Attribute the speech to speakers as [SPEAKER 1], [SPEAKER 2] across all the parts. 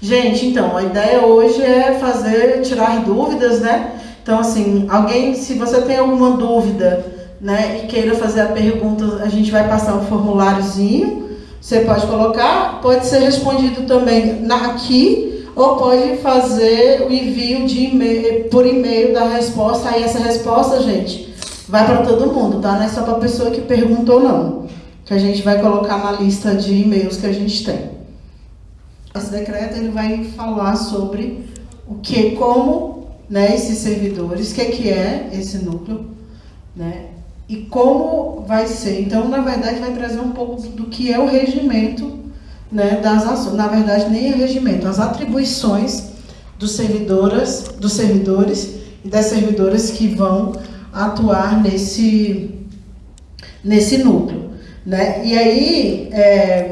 [SPEAKER 1] Gente, então, a ideia hoje é fazer, tirar dúvidas, né? Então, assim, alguém, se você tem alguma dúvida, né, e queira fazer a pergunta, a gente vai passar um formuláriozinho, você pode colocar, pode ser respondido também aqui, ou pode fazer o envio de e por e-mail da resposta, aí essa resposta, gente, vai para todo mundo, tá? Não é só para a pessoa que perguntou, não. Que a gente vai colocar na lista de e-mails que a gente tem. Esse decreto ele vai falar sobre o que, como, né, esses servidores, o que, que é esse núcleo, né, e como vai ser. Então, na verdade, vai trazer um pouco do que é o regimento, né, das ações. Na verdade, nem é regimento, as atribuições dos servidoras, dos servidores e das servidoras que vão atuar nesse nesse núcleo, né? E aí, é,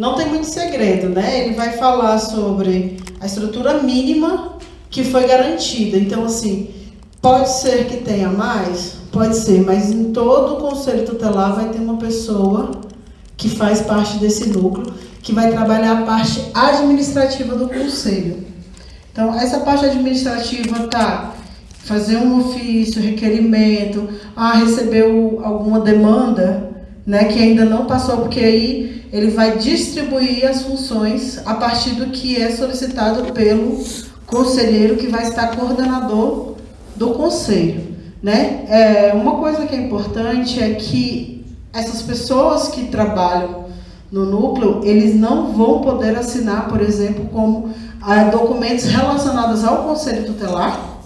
[SPEAKER 1] não tem muito segredo, né? Ele vai falar sobre a estrutura mínima que foi garantida. Então, assim, pode ser que tenha mais? Pode ser, mas em todo o conselho tutelar vai ter uma pessoa que faz parte desse núcleo, que vai trabalhar a parte administrativa do conselho. Então, essa parte administrativa tá fazer um ofício, requerimento, ah, recebeu alguma demanda, né, que ainda não passou, porque aí ele vai distribuir as funções a partir do que é solicitado pelo conselheiro que vai estar coordenador do conselho. Né? É, uma coisa que é importante é que essas pessoas que trabalham no núcleo, eles não vão poder assinar, por exemplo, como ah, documentos relacionados ao conselho tutelar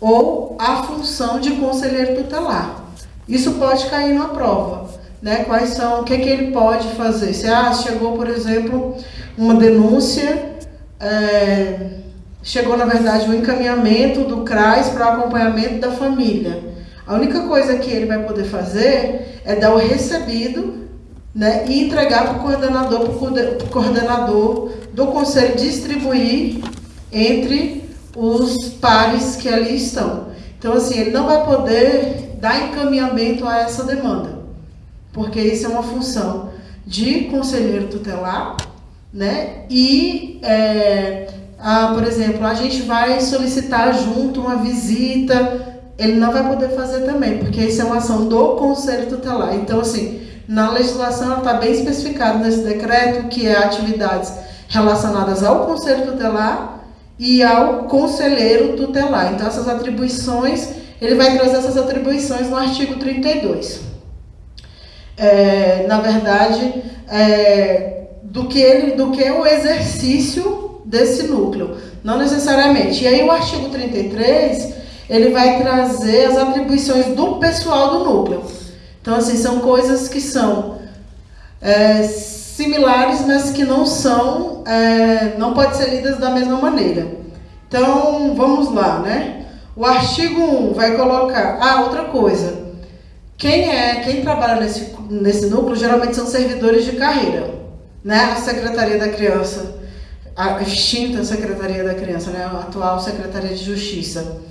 [SPEAKER 1] ou à função de conselheiro tutelar. Isso pode cair na prova né? Quais são, o que, que ele pode fazer? Se ah, chegou, por exemplo, uma denúncia, é, chegou na verdade o um encaminhamento do CRAS para o acompanhamento da família. A única coisa que ele vai poder fazer é dar o recebido né, e entregar para o coordenador, para o coordenador do conselho distribuir entre os pares que ali estão. Então, assim, ele não vai poder dar encaminhamento a essa demanda porque isso é uma função de conselheiro tutelar, né? E, é, a, por exemplo, a gente vai solicitar junto uma visita, ele não vai poder fazer também, porque isso é uma ação do conselho tutelar. Então, assim, na legislação está bem especificado nesse decreto que é atividades relacionadas ao conselho tutelar e ao conselheiro tutelar. Então, essas atribuições, ele vai trazer essas atribuições no artigo 32 é, na verdade, é, do, que ele, do que o exercício desse núcleo, não necessariamente. E aí o artigo 33, ele vai trazer as atribuições do pessoal do núcleo. Então, assim, são coisas que são é, similares, mas que não são, é, não pode ser lidas da mesma maneira. Então, vamos lá, né? O artigo 1 vai colocar, ah, outra coisa, quem é, quem trabalha nesse, nesse núcleo geralmente são servidores de carreira, né? A Secretaria da Criança, a extinta Secretaria da Criança, né? A atual Secretaria de Justiça.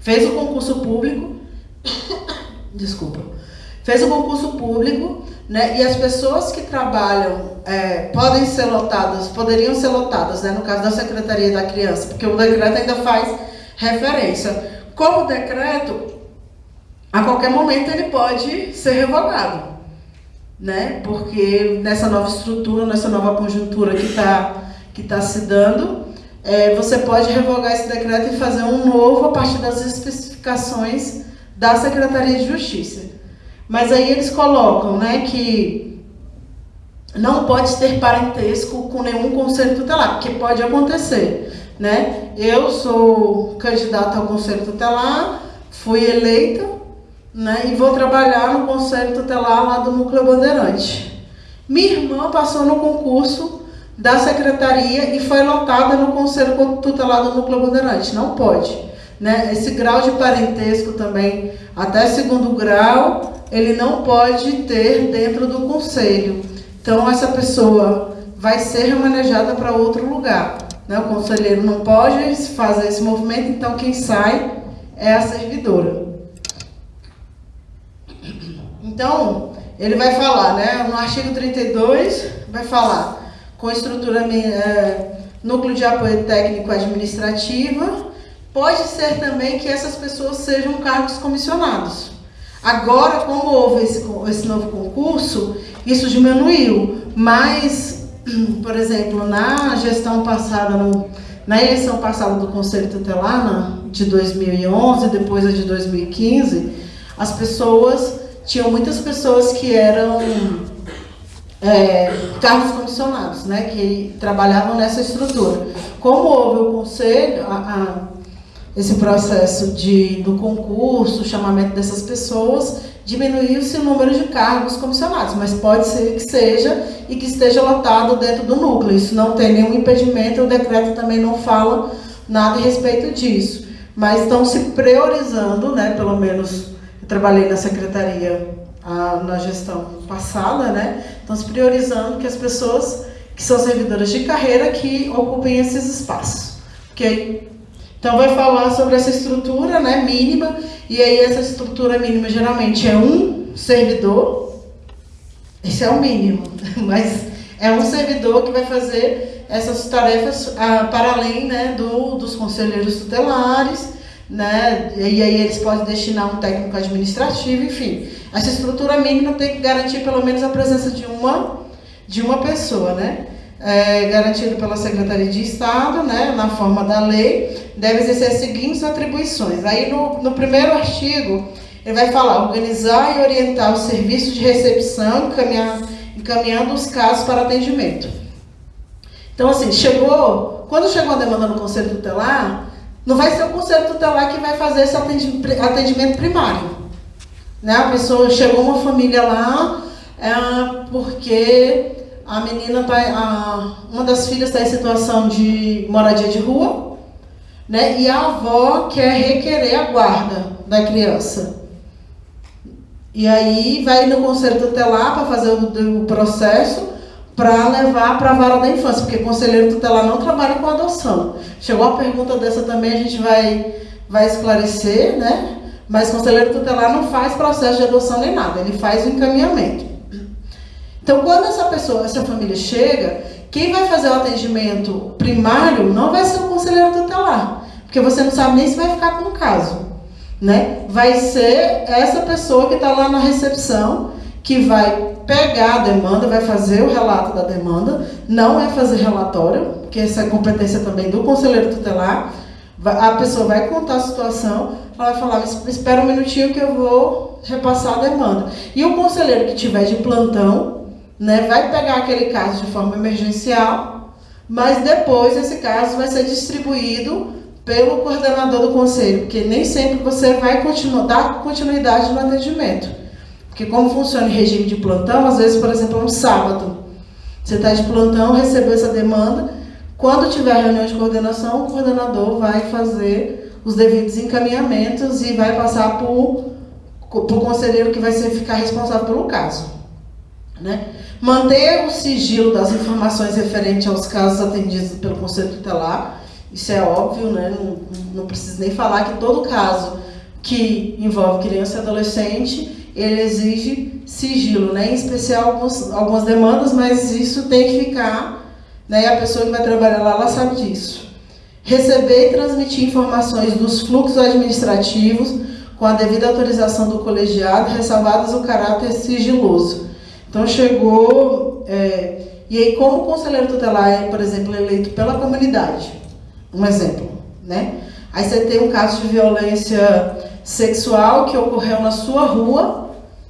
[SPEAKER 1] Fez o concurso público, desculpa, fez o concurso público, né? E as pessoas que trabalham é, podem ser lotadas, poderiam ser lotadas, né? No caso da Secretaria da Criança, porque o decreto ainda faz referência. Como decreto, a qualquer momento ele pode ser revogado, né? Porque nessa nova estrutura, nessa nova conjuntura que está que tá se dando, é, você pode revogar esse decreto e fazer um novo a partir das especificações da Secretaria de Justiça. Mas aí eles colocam, né, que não pode ter parentesco com nenhum conselho tutelar, porque pode acontecer, né? Eu sou candidata ao conselho tutelar, fui eleita, né, e vou trabalhar no Conselho Tutelar lá do Núcleo Bandeirante. Minha irmã passou no concurso da secretaria e foi lotada no Conselho Tutelar do Núcleo Bandeirante. Não pode. Né? Esse grau de parentesco também, até segundo grau, ele não pode ter dentro do conselho. Então, essa pessoa vai ser remanejada para outro lugar. Né? O conselheiro não pode fazer esse movimento, então quem sai é a servidora. Então, ele vai falar, né, no artigo 32, vai falar com estrutura é, núcleo de apoio técnico administrativa. Pode ser também que essas pessoas sejam cargos comissionados. Agora, como houve esse, esse novo concurso, isso diminuiu. Mas, por exemplo, na gestão passada, no, na eleição passada do Conselho Tutelar, de 2011, depois a de 2015, as pessoas, tinham muitas pessoas que eram é, cargos comissionados, né, que trabalhavam nessa estrutura. Como houve o conselho, a, a, esse processo de, do concurso, chamamento dessas pessoas, diminuiu-se o número de cargos comissionados, mas pode ser que seja e que esteja lotado dentro do núcleo. Isso não tem nenhum impedimento, o decreto também não fala nada a respeito disso. Mas estão se priorizando, né, pelo menos trabalhei na secretaria a, na gestão passada, né, estão se priorizando que as pessoas que são servidoras de carreira que ocupem esses espaços. Ok? Então vai falar sobre essa estrutura né, mínima, e aí essa estrutura mínima geralmente é um servidor, esse é o mínimo, mas é um servidor que vai fazer essas tarefas ah, para além né, do, dos conselheiros tutelares, né, e aí eles podem destinar um técnico administrativo, enfim. Essa estrutura mínima tem que garantir pelo menos a presença de uma, de uma pessoa, né? é, garantido pela Secretaria de Estado, né, na forma da lei, deve exercer as seguintes atribuições. Aí no, no primeiro artigo, ele vai falar organizar e orientar os serviços de recepção, encaminhar, encaminhando os casos para atendimento. Então, assim, chegou, quando chegou a demanda no Conselho Tutelar, não vai ser o Conselho Tutelar que vai fazer esse atendimento primário. Né? A pessoa, chegou uma família lá, é, porque a menina tá, a, uma das filhas está em situação de moradia de rua, né? E a avó quer requerer a guarda da criança. E aí vai no conselho tutelar para fazer o, o processo para levar para a vara da infância, porque conselheiro tutelar não trabalha com adoção. Chegou a pergunta dessa também, a gente vai, vai esclarecer, né? Mas conselheiro tutelar não faz processo de adoção nem nada, ele faz o encaminhamento. Então, quando essa pessoa, essa família chega, quem vai fazer o atendimento primário não vai ser o conselheiro tutelar, porque você não sabe nem se vai ficar com o caso. Né? Vai ser essa pessoa que está lá na recepção, que vai pegar a demanda, vai fazer o relato da demanda, não é fazer relatório, porque essa é competência também do conselheiro tutelar. A pessoa vai contar a situação, ela vai falar, espera um minutinho que eu vou repassar a demanda. E o conselheiro que tiver de plantão, né, vai pegar aquele caso de forma emergencial, mas depois esse caso vai ser distribuído pelo coordenador do conselho, porque nem sempre você vai continuar, dar continuidade no atendimento. Porque como funciona em regime de plantão, às vezes, por exemplo, um sábado, você está de plantão, recebeu essa demanda, quando tiver reunião de coordenação, o coordenador vai fazer os devidos encaminhamentos e vai passar para o conselheiro que vai ser, ficar responsável pelo caso. Né? Manter o sigilo das informações referentes aos casos atendidos pelo Conselho Tutelar, isso é óbvio, né? não, não preciso nem falar que todo caso que envolve criança e adolescente, ele exige sigilo, né? em especial algumas, algumas demandas, mas isso tem que ficar, né? a pessoa que vai trabalhar lá, ela sabe disso. Receber e transmitir informações dos fluxos administrativos com a devida autorização do colegiado, ressalvadas o caráter sigiloso então chegou, é, e aí como o conselheiro tutelar é, por exemplo, eleito pela comunidade, um exemplo, né? Aí você tem um caso de violência sexual que ocorreu na sua rua,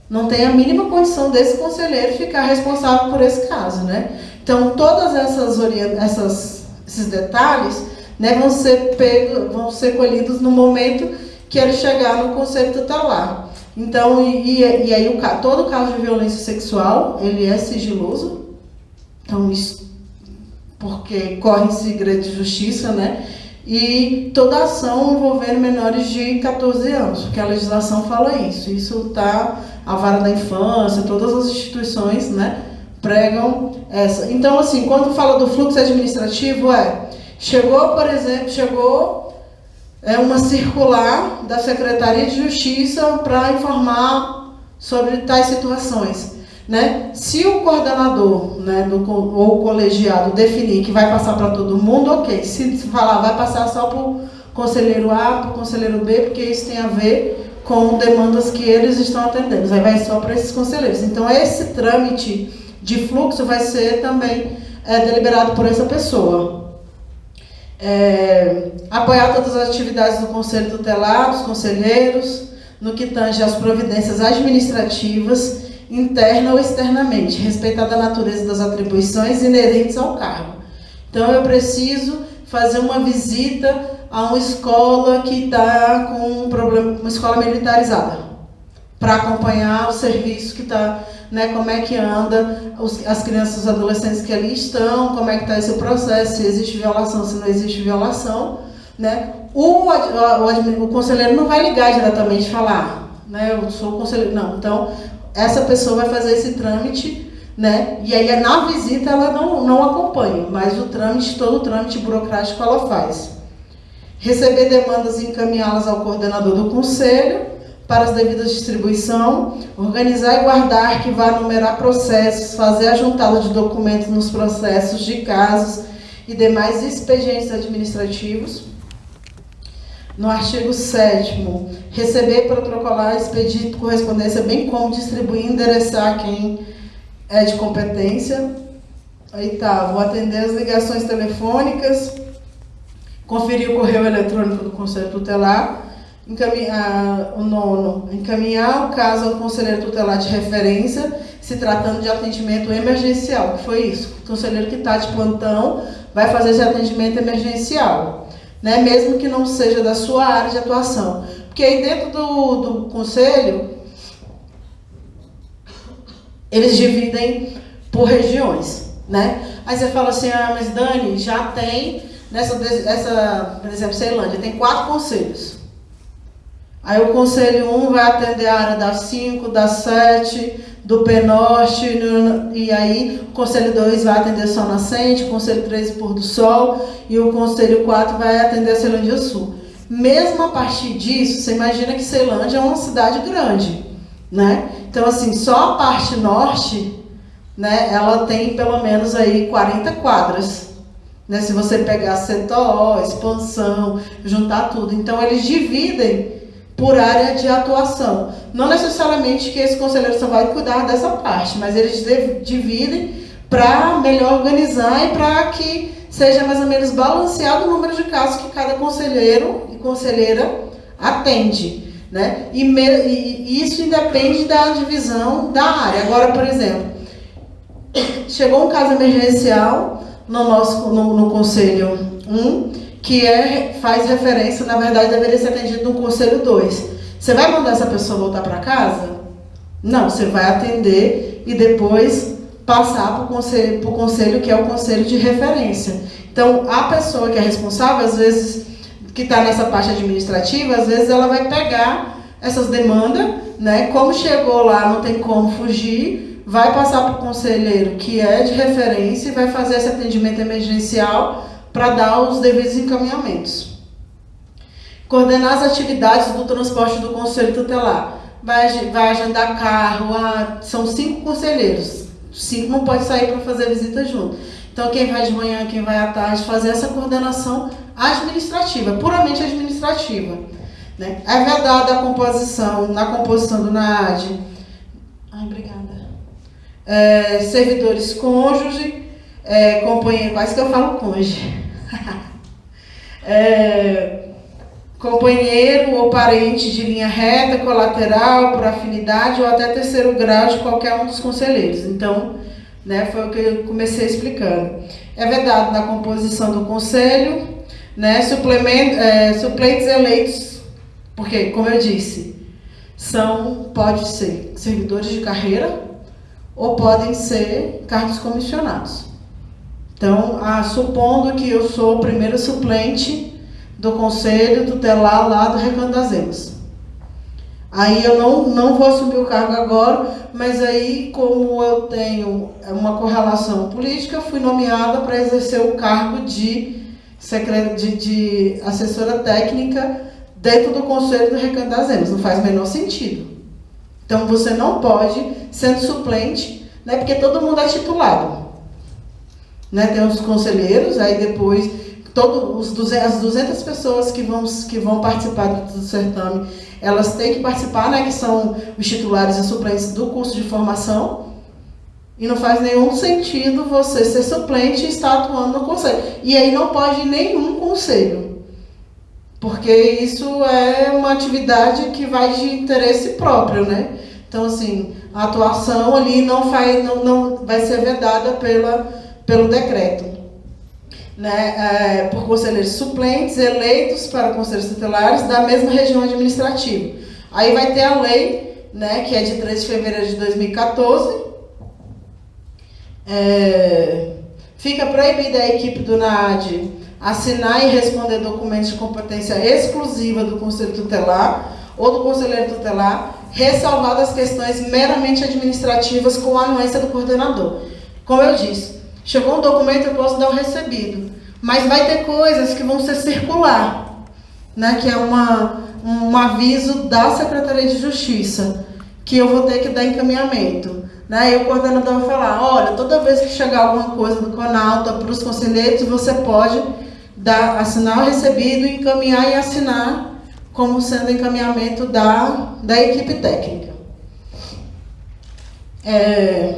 [SPEAKER 1] não tem a mínima condição desse conselheiro ficar responsável por esse caso, né? Então todas essas, essas esses detalhes né, vão ser pegos, vão ser colhidos no momento que ele chegar no conselho tutelar. Então, e, e aí o, todo caso de violência sexual, ele é sigiloso. Então, isso, porque corre em segredo de justiça, né? E toda ação envolvendo menores de 14 anos, porque a legislação fala isso. Isso está, a vara da infância, todas as instituições, né? Pregam essa. Então, assim, quando fala do fluxo administrativo, é, chegou, por exemplo, chegou é uma circular da Secretaria de Justiça para informar sobre tais situações. Né? Se o coordenador né, do, ou o colegiado definir que vai passar para todo mundo, ok. Se falar vai passar só para o conselheiro A, para o conselheiro B, porque isso tem a ver com demandas que eles estão atendendo. Aí vai só para esses conselheiros. Então, esse trâmite de fluxo vai ser também é, deliberado por essa pessoa. É, apoiar todas as atividades do Conselho Tutelar, dos conselheiros, no que tange às providências administrativas, interna ou externamente, respeitada a natureza das atribuições inerentes ao cargo. Então, eu preciso fazer uma visita a uma escola que está com um problema, uma escola militarizada, para acompanhar o serviço que está, né, como é que anda os, as crianças e os adolescentes que ali estão, como é que está esse processo, se existe violação, se não existe violação, né? O, o, o, conselheiro não vai ligar diretamente e falar, né, eu sou conselheiro, não. Então, essa pessoa vai fazer esse trâmite, né? E aí na visita ela não, não acompanha, mas o trâmite, todo o trâmite burocrático ela faz receber demandas e encaminhá-las ao coordenador do conselho para as devidas distribuição, organizar e guardar, arquivar, numerar processos, fazer a juntada de documentos nos processos de casos e demais expedientes administrativos. No artigo 7 receber, protocolar, expedir correspondência, bem como distribuir e endereçar quem é de competência. Oitavo, atender as ligações telefônicas, conferir o correio eletrônico do Conselho Tutelar, encaminhar, o nono, encaminhar o caso ao conselheiro tutelar de referência, se tratando de atendimento emergencial, que foi isso. O conselheiro que está de plantão vai fazer esse atendimento emergencial, né? mesmo que não seja da sua área de atuação. Porque aí dentro do, do conselho, eles dividem por regiões, né? Aí você fala assim, ah, mas Dani, já tem nessa, essa, por exemplo, Ceilândia, tem quatro conselhos. Aí o conselho 1 um vai atender a área das 5, das 7, do P-Norte, e aí o conselho 2 vai atender Sol Nascente, o conselho 3 Pôr do Sol, e o conselho 4 vai atender a Ceilândia Sul. Mesmo a partir disso, você imagina que Ceilândia é uma cidade grande, né? Então, assim, só a parte norte, né, ela tem pelo menos aí 40 quadras. Né? Se você pegar setor, expansão, juntar tudo. Então, eles dividem por área de atuação. Não necessariamente que esse conselheiro só vai cuidar dessa parte, mas eles dividem para melhor organizar e para que seja mais ou menos balanceado o número de casos que cada conselheiro e conselheira atende. Né? E, e isso independe da divisão da área. Agora, por exemplo, chegou um caso emergencial, no nosso no, no conselho 1, que é, faz referência, na verdade, deveria ser atendido no conselho 2. Você vai mandar essa pessoa voltar para casa? Não, você vai atender e depois passar para o conselho, conselho que é o conselho de referência. Então, a pessoa que é responsável, às vezes, que está nessa parte administrativa, às vezes ela vai pegar essas demandas, né? Como chegou lá, não tem como fugir, vai passar para o conselheiro que é de referência e vai fazer esse atendimento emergencial para dar os devidos encaminhamentos. Coordenar as atividades do transporte do conselho tutelar. Vai, vai agendar carro, são cinco conselheiros. Cinco não pode sair para fazer visita junto. Então, quem vai de manhã, quem vai à tarde, fazer essa coordenação administrativa, puramente administrativa. Né? É vedada a composição, na composição do NAD. Ai, obrigada é, servidores cônjuge, é, companheiro, quase que eu falo cônjuge. é, companheiro ou parente de linha reta, colateral, por afinidade ou até terceiro grau de qualquer um dos conselheiros. Então, né, foi o que eu comecei explicando. É vedado na composição do conselho, né, é, suplentes eleitos, porque, como eu disse, são, pode ser servidores de carreira, ou podem ser cargos comissionados. Então, ah, supondo que eu sou o primeiro suplente do conselho tutelar lá do Recanto das Emas. Aí eu não, não vou assumir o cargo agora, mas aí, como eu tenho uma correlação política, fui nomeada para exercer o cargo de, de, de assessora técnica dentro do Conselho do Recanto das Emas. Não faz o menor sentido. Então você não pode, sendo suplente, né, porque todo mundo é titulado. Né, tem os conselheiros, aí depois todos os 200, as 200 pessoas que vão, que vão participar do, do certame, elas têm que participar, né, que são os titulares e suplentes do curso de formação. E não faz nenhum sentido você ser suplente e estar atuando no conselho. E aí não pode nenhum conselho. Porque isso é uma atividade que vai de interesse próprio, né? Então, assim, a atuação ali não, faz, não, não vai ser vedada pela, pelo decreto né, é, por conselheiros suplentes eleitos para conselhos tutelares da mesma região administrativa. Aí vai ter a lei, né, que é de 3 de fevereiro de 2014. É, fica proibida a equipe do NAD assinar e responder documentos de competência exclusiva do conselho tutelar ou do conselheiro tutelar, ressalvadas questões meramente administrativas com a anuência do coordenador. Como eu disse, Chegou um documento, eu posso dar o recebido. Mas vai ter coisas que vão ser circular, né? que é uma, um aviso da Secretaria de Justiça, que eu vou ter que dar encaminhamento. Né? E o coordenador vai falar, olha, toda vez que chegar alguma coisa do Conalta para os conselheiros, você pode dar, assinar o recebido, encaminhar e assinar como sendo encaminhamento da, da equipe técnica. É,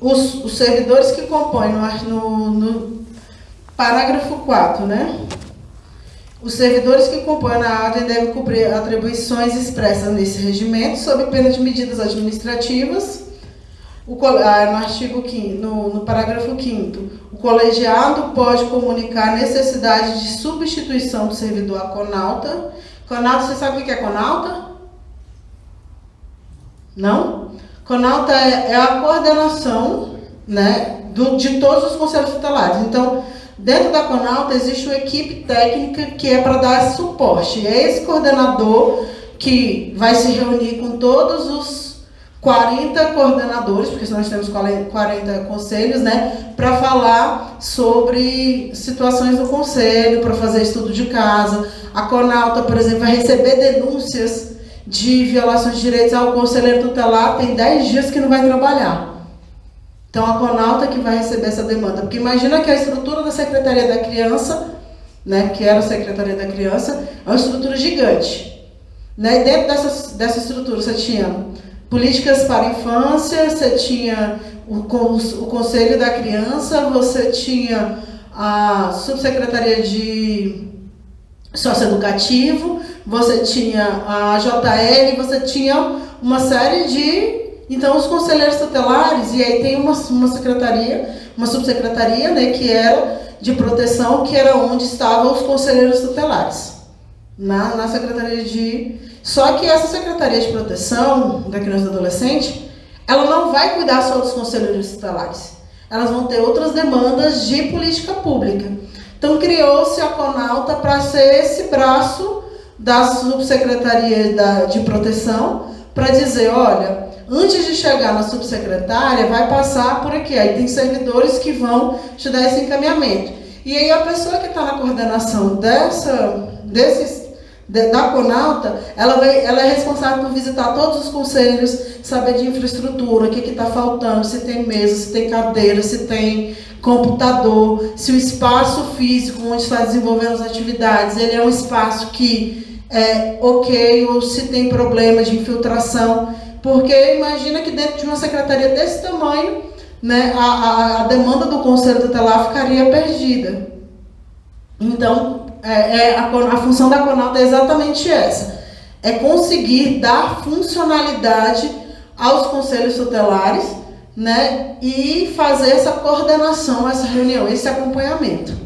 [SPEAKER 1] os, os servidores que compõem no, no parágrafo 4, né? Os servidores que compõem a ordem devem cumprir atribuições expressas nesse regimento, sob pena de medidas administrativas. O, ah, no artigo 5, no, no parágrafo 5 o colegiado pode comunicar a necessidade de substituição do servidor a conalta. Conalta, você sabe o que é conalta? Não? CONALTA é, é a coordenação né, do, de todos os conselhos tutelares. Então, dentro da CONALTA existe uma equipe técnica que é para dar suporte. É esse coordenador que vai se reunir com todos os 40 coordenadores, porque nós temos 40 conselhos, né, para falar sobre situações do conselho, para fazer estudo de casa. A CONALTA, por exemplo, vai receber denúncias de violações de direitos ao conselheiro tutelar tem 10 dias que não vai trabalhar. Então a Conalta que vai receber essa demanda. Porque imagina que a estrutura da Secretaria da Criança, né, que era a Secretaria da Criança, é uma estrutura gigante. Né? E dentro dessa, dessa estrutura você tinha políticas para a infância, você tinha o, o Conselho da Criança, você tinha a Subsecretaria de Socioeducativo, você tinha a JL, você tinha uma série de. Então, os conselheiros tutelares, e aí tem uma, uma secretaria, uma subsecretaria, né, que era de proteção, que era onde estavam os conselheiros tutelares, na, na secretaria de. Só que essa secretaria de proteção da criança e do adolescente, ela não vai cuidar só dos conselheiros tutelares. Elas vão ter outras demandas de política pública. Então, criou-se a Conalta para ser esse braço da subsecretaria de proteção para dizer, olha, antes de chegar na subsecretária, vai passar por aqui. Aí tem servidores que vão te dar esse encaminhamento. E aí a pessoa que está na coordenação dessa, desses, de, da Conalta, ela, ela é responsável por visitar todos os conselhos, saber de infraestrutura, o que está faltando, se tem mesa, se tem cadeira, se tem computador, se o espaço físico onde está desenvolvendo as atividades, ele é um espaço que é ok ou se tem problemas de infiltração, porque imagina que dentro de uma secretaria desse tamanho, né, a, a, a demanda do conselho tutelar ficaria perdida. Então, é, é a, a função da Conalta é exatamente essa, é conseguir dar funcionalidade aos conselhos tutelares, né, e fazer essa coordenação, essa reunião, esse acompanhamento.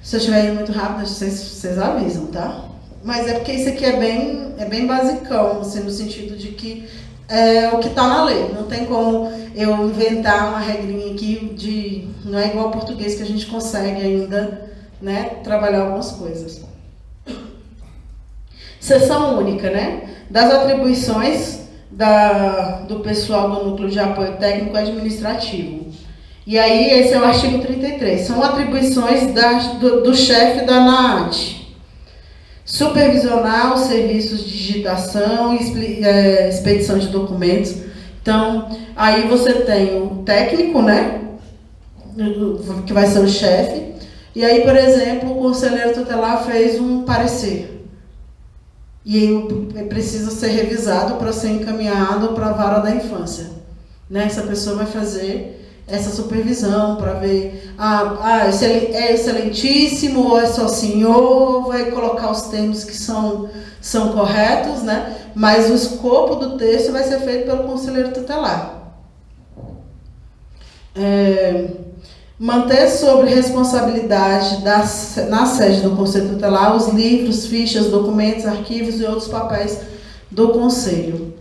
[SPEAKER 1] Se eu estiver indo muito rápido, vocês, vocês avisam, tá? Mas é porque isso aqui é bem, é bem basicão, assim, no sentido de que é o que está na lei. Não tem como eu inventar uma regrinha aqui de. Não é igual ao português que a gente consegue ainda né, trabalhar algumas coisas. Sessão única, né? Das atribuições da, do pessoal do núcleo de apoio técnico administrativo. E aí, esse é o artigo 33. São atribuições da, do, do chefe da NAAT. Supervisionar os serviços de digitação e é, expedição de documentos. Então, aí você tem o técnico, né? Que vai ser o chefe. E aí, por exemplo, o conselheiro tutelar fez um parecer. E aí precisa ser revisado para ser encaminhado para a vara da infância. Né? Essa pessoa vai fazer essa supervisão para ver, ah, ah, é excelentíssimo ou é só senhor, vai colocar os termos que são, são corretos, né? mas o escopo do texto vai ser feito pelo conselheiro tutelar. É, manter sobre responsabilidade da, na sede do Conselho Tutelar os livros, fichas, documentos, arquivos e outros papéis do Conselho.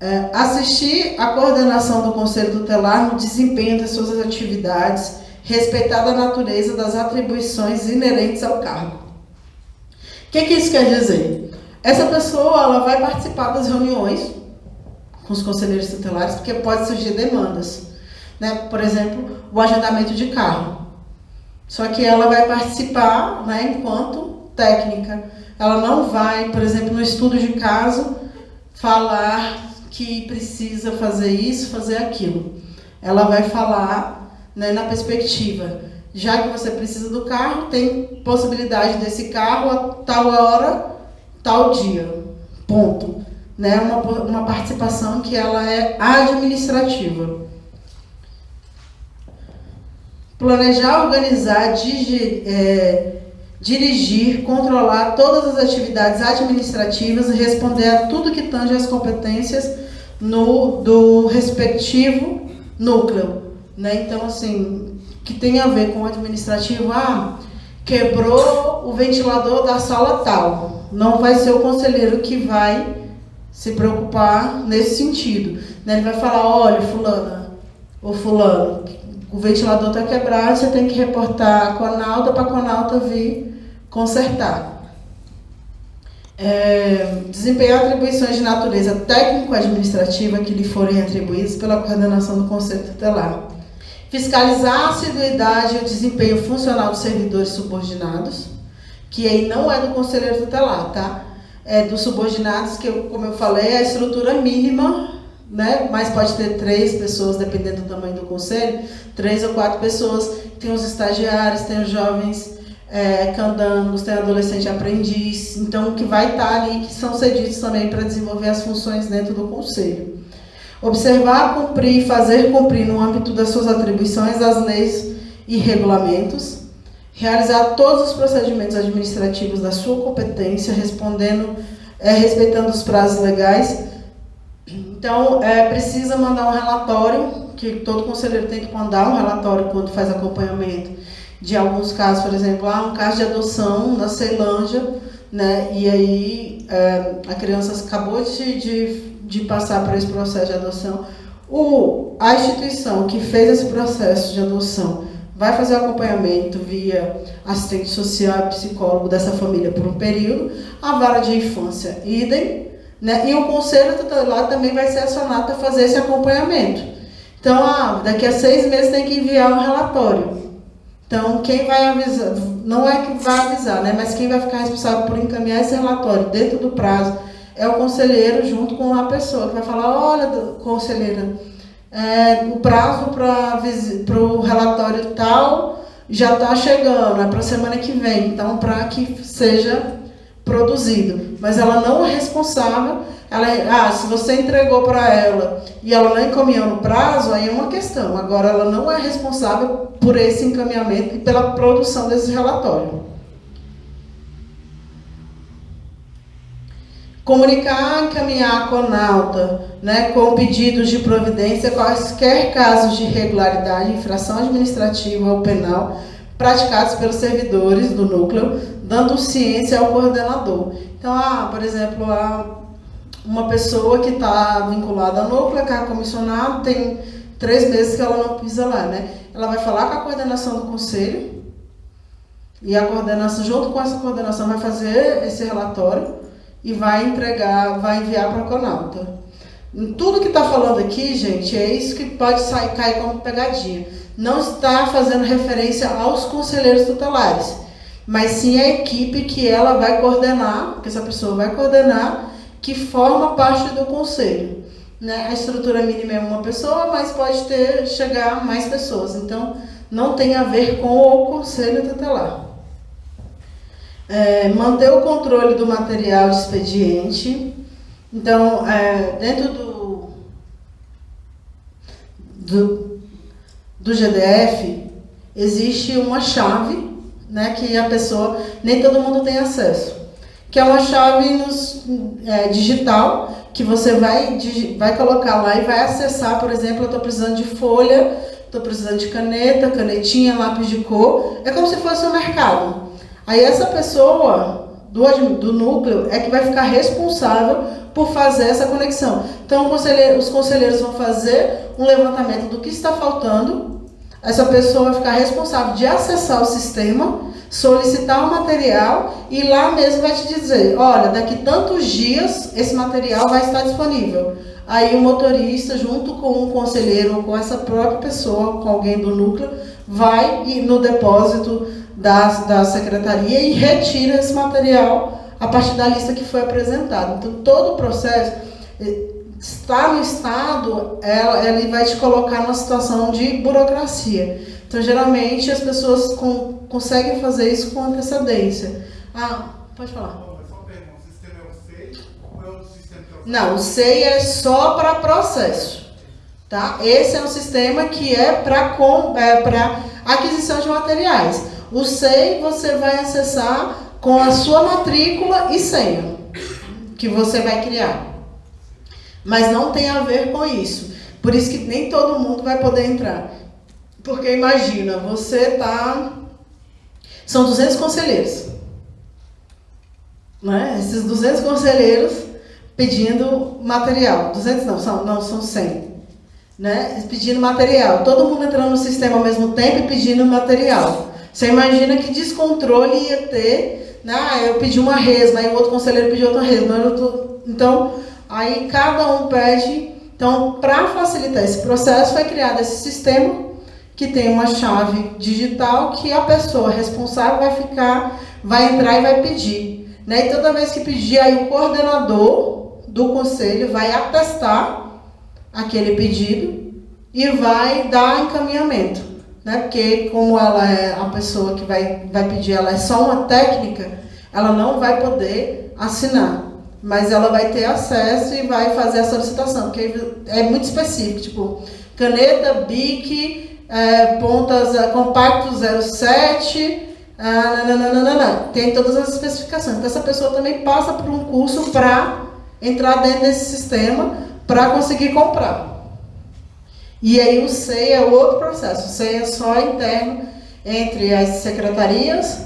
[SPEAKER 1] É, assistir à coordenação do Conselho Tutelar no desempenho das suas atividades, respeitada a natureza das atribuições inerentes ao cargo. O que, que isso quer dizer? Essa pessoa ela vai participar das reuniões com os conselheiros tutelares, porque pode surgir demandas. Né? Por exemplo, o agendamento de carro. Só que ela vai participar né, enquanto técnica. Ela não vai, por exemplo, no estudo de caso, falar que precisa fazer isso, fazer aquilo. Ela vai falar né, na perspectiva, já que você precisa do carro, tem possibilidade desse carro a tal hora, tal dia. Ponto. Né, uma, uma participação que ela é administrativa. Planejar, organizar, é, dirigir, controlar todas as atividades administrativas responder a tudo que tange as competências no, do respectivo núcleo. Né? Então, assim, que tem a ver com o administrativo, ah, quebrou o ventilador da sala tal. Não vai ser o conselheiro que vai se preocupar nesse sentido. Né? Ele vai falar, olha, fulana, ou fulano, o ventilador está quebrado, você tem que reportar a Conalta para a Conalta vir consertar. É, desempenhar atribuições de natureza técnico-administrativa que lhe forem atribuídas pela coordenação do Conselho Tutelar. Fiscalizar a assiduidade e o desempenho funcional dos servidores subordinados, que aí não é do conselheiro tutelar, tá? É dos subordinados, que, eu, como eu falei, é a estrutura mínima, né? Mas pode ter três pessoas, dependendo do tamanho do conselho, três ou quatro pessoas. Tem os estagiários, tem os jovens é, candangos, tem adolescente aprendiz, então que vai estar ali, que são cedidos também para desenvolver as funções dentro do conselho. Observar, cumprir e fazer cumprir no âmbito das suas atribuições as leis e regulamentos. Realizar todos os procedimentos administrativos da sua competência, respondendo, é, respeitando os prazos legais. Então, é, precisa mandar um relatório, que todo conselheiro tem que mandar um relatório quando faz acompanhamento de alguns casos, por exemplo, há um caso de adoção na Ceilândia, né? E aí é, a criança acabou de, de, de, passar por esse processo de adoção. O, a instituição que fez esse processo de adoção vai fazer acompanhamento via assistente social e psicólogo dessa família por um período, a vara de infância, idem, né? E o conselho tutelar também vai ser acionado para fazer esse acompanhamento. Então, ah, daqui a seis meses tem que enviar um relatório. Então, quem vai avisar, não é que vai avisar, né, mas quem vai ficar responsável por encaminhar esse relatório dentro do prazo é o conselheiro junto com a pessoa que vai falar, olha, conselheira, é, o prazo para o relatório tal já está chegando, é para a semana que vem, então para que seja produzido. Mas ela não é responsável ela, ah, se você entregou para ela e ela não encaminhou no prazo, aí é uma questão. Agora, ela não é responsável por esse encaminhamento e pela produção desse relatório. Comunicar, encaminhar a CONALTA né, com pedidos de providência quaisquer casos de irregularidade, infração administrativa ou penal praticados pelos servidores do núcleo, dando ciência ao coordenador. Então, ah, por exemplo, a uma pessoa que está vinculada ao núcleo, que é comissionado, tem três meses que ela não pisa lá, né? Ela vai falar com a coordenação do conselho e a coordenação, junto com essa coordenação, vai fazer esse relatório e vai entregar, vai enviar para a Conalta. Tudo que está falando aqui, gente, é isso que pode sair, cair como pegadinha. Não está fazendo referência aos conselheiros tutelares mas sim a equipe que ela vai coordenar, que essa pessoa vai coordenar, que forma parte do conselho. Né? A estrutura mínima é uma pessoa, mas pode ter chegar mais pessoas. Então, não tem a ver com o conselho tutelar. É, manter o controle do material de expediente. Então, é, dentro do, do, do GDF, existe uma chave né, que a pessoa, nem todo mundo tem acesso, que é uma chave nos, é, digital que você vai, vai colocar lá e vai acessar, por exemplo, eu estou precisando de folha, estou precisando de caneta, canetinha, lápis de cor, é como se fosse um mercado. Aí essa pessoa do, do núcleo é que vai ficar responsável por fazer essa conexão. Então, conselheiro, os conselheiros vão fazer um levantamento do que está faltando. Essa pessoa vai ficar responsável de acessar o sistema, solicitar o material e lá mesmo vai te dizer: olha, daqui tantos dias esse material vai estar disponível. Aí o motorista, junto com um conselheiro ou com essa própria pessoa, com alguém do núcleo, vai no depósito da, da secretaria e retira esse material a partir da lista que foi apresentada. Então, todo o processo eh, está no Estado, ela, ele vai te colocar numa situação de burocracia. Então, geralmente, as pessoas com, conseguem fazer isso com antecedência. Ah, pode falar. Não, o SEI é só para processo. Tá? Esse é um sistema que é para é aquisição de materiais. O SEI você vai acessar com a sua matrícula e senha que você vai criar. Mas não tem a ver com isso. Por isso que nem todo mundo vai poder entrar. Porque imagina, você tá são 200 conselheiros. Né? Esses 200 conselheiros pedindo material. 200 não, são, não, são 100. Né? Pedindo material. Todo mundo entrando no sistema ao mesmo tempo e pedindo material. Você imagina que descontrole ia ter, né? Ah, eu pedi uma resma, aí o outro conselheiro pediu outra resma. Tô... Então, aí cada um pede. Então, para facilitar esse processo, foi criado esse sistema que tem uma chave digital que a pessoa responsável vai ficar, vai entrar e vai pedir. Né? E toda vez que pedir, aí o coordenador do conselho vai atestar aquele pedido e vai dar encaminhamento né? Porque como ela é a pessoa que vai, vai pedir, ela é só uma técnica, ela não vai poder assinar. Mas ela vai ter acesso e vai fazer a solicitação, porque é muito específico, tipo, caneta, BIC, é, pontas, é, compacto 07, ah, nananana, tem todas as especificações. Então essa pessoa também passa por um curso para entrar dentro desse sistema para conseguir comprar. E aí o SEI é outro processo. O SEI é só interno entre as secretarias,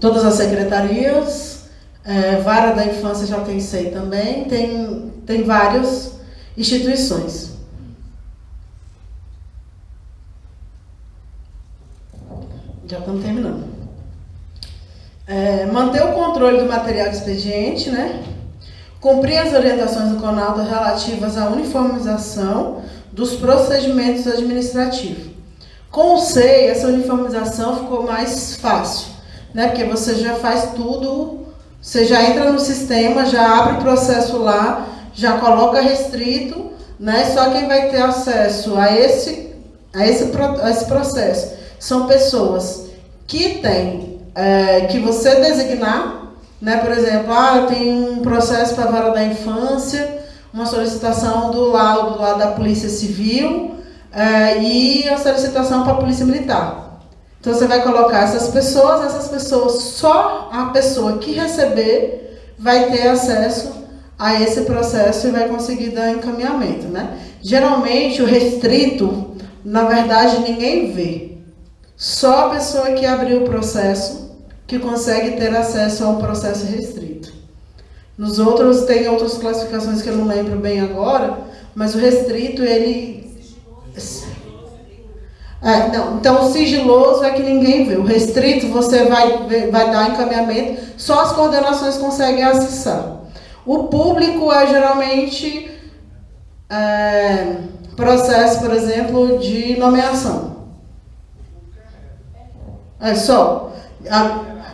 [SPEAKER 1] todas as secretarias, é, Vara da Infância já tem SEI também, tem, tem várias instituições. Já estamos terminando. É, manter o controle do material expediente, né? Cumprir as orientações do CONALDO relativas à uniformização dos procedimentos administrativos. Com o SEI, essa uniformização ficou mais fácil, né? Porque você já faz tudo, você já entra no sistema, já abre o processo lá, já coloca restrito, né? Só quem vai ter acesso a esse, a esse, a esse processo são pessoas que têm, é, que você designar, né? Por exemplo, ah, tenho um processo para a vara da infância, uma solicitação do laudo lá da Polícia Civil é, e a solicitação para a Polícia Militar. Então você vai colocar essas pessoas, essas pessoas, só a pessoa que receber vai ter acesso a esse processo e vai conseguir dar encaminhamento, né? Geralmente o restrito, na verdade, ninguém vê. Só a pessoa que abriu o processo que consegue ter acesso ao processo restrito. Nos outros tem outras classificações que eu não lembro bem agora, mas o restrito ele é, não, então o sigiloso é que ninguém vê. O restrito você vai, vai dar encaminhamento, só as coordenações conseguem acessar. O público é geralmente é, processo, por exemplo, de nomeação. É só.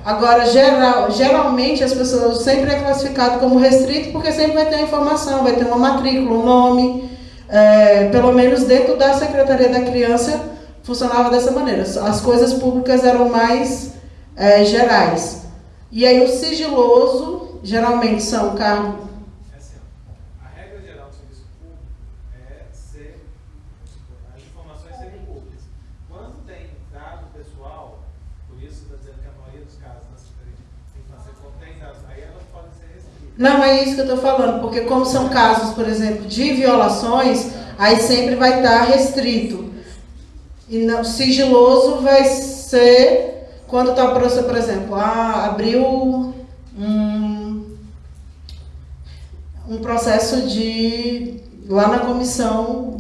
[SPEAKER 1] Agora, geral, geralmente as pessoas sempre é classificado como restrito porque sempre vai ter a informação, vai ter uma matrícula, um nome. É, pelo menos dentro da Secretaria da Criança funcionava dessa maneira. As coisas públicas eram mais é, gerais. E aí o sigiloso geralmente são cargos Não, é isso que eu estou falando, porque como são casos, por exemplo, de violações, aí sempre vai estar restrito. E não, sigiloso vai ser quando está o processo, por exemplo, ah, abriu um, um processo de lá na comissão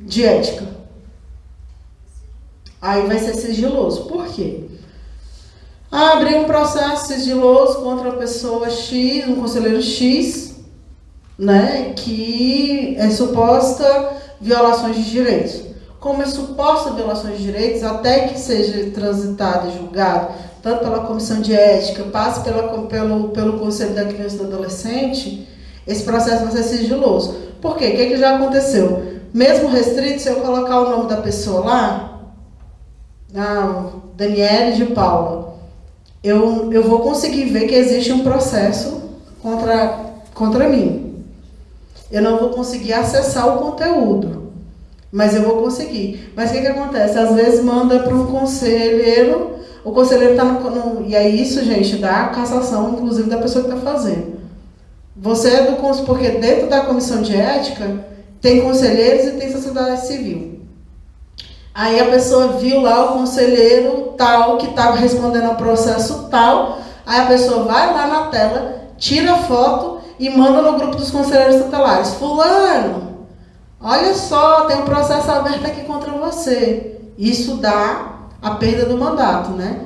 [SPEAKER 1] de ética. Aí vai ser sigiloso. Por quê? Ah, um processo sigiloso contra a pessoa X, um conselheiro X, né, que é suposta violações de direitos. Como é suposta violações de direitos, até que seja transitado e julgado, tanto pela comissão de ética, passe pela, pelo, pelo Conselho da Criança e do Adolescente, esse processo vai ser sigiloso. Por quê? O que, que já aconteceu? Mesmo restrito, se eu colocar o nome da pessoa lá, ah, Daniele de Paula, eu, eu vou conseguir ver que existe um processo contra, contra mim. Eu não vou conseguir acessar o conteúdo, mas eu vou conseguir. Mas o que, que acontece? Às vezes manda para um conselheiro, o conselheiro está no, no, E é isso, gente, dá cassação, inclusive, da pessoa que está fazendo. Você é do porque dentro da comissão de ética tem conselheiros e tem sociedade civil. Aí a pessoa viu lá o conselheiro tal que estava respondendo ao processo tal. Aí a pessoa vai lá na tela, tira a foto e manda no grupo dos conselheiros tutelares. Fulano, olha só, tem um processo aberto aqui contra você. Isso dá a perda do mandato, né?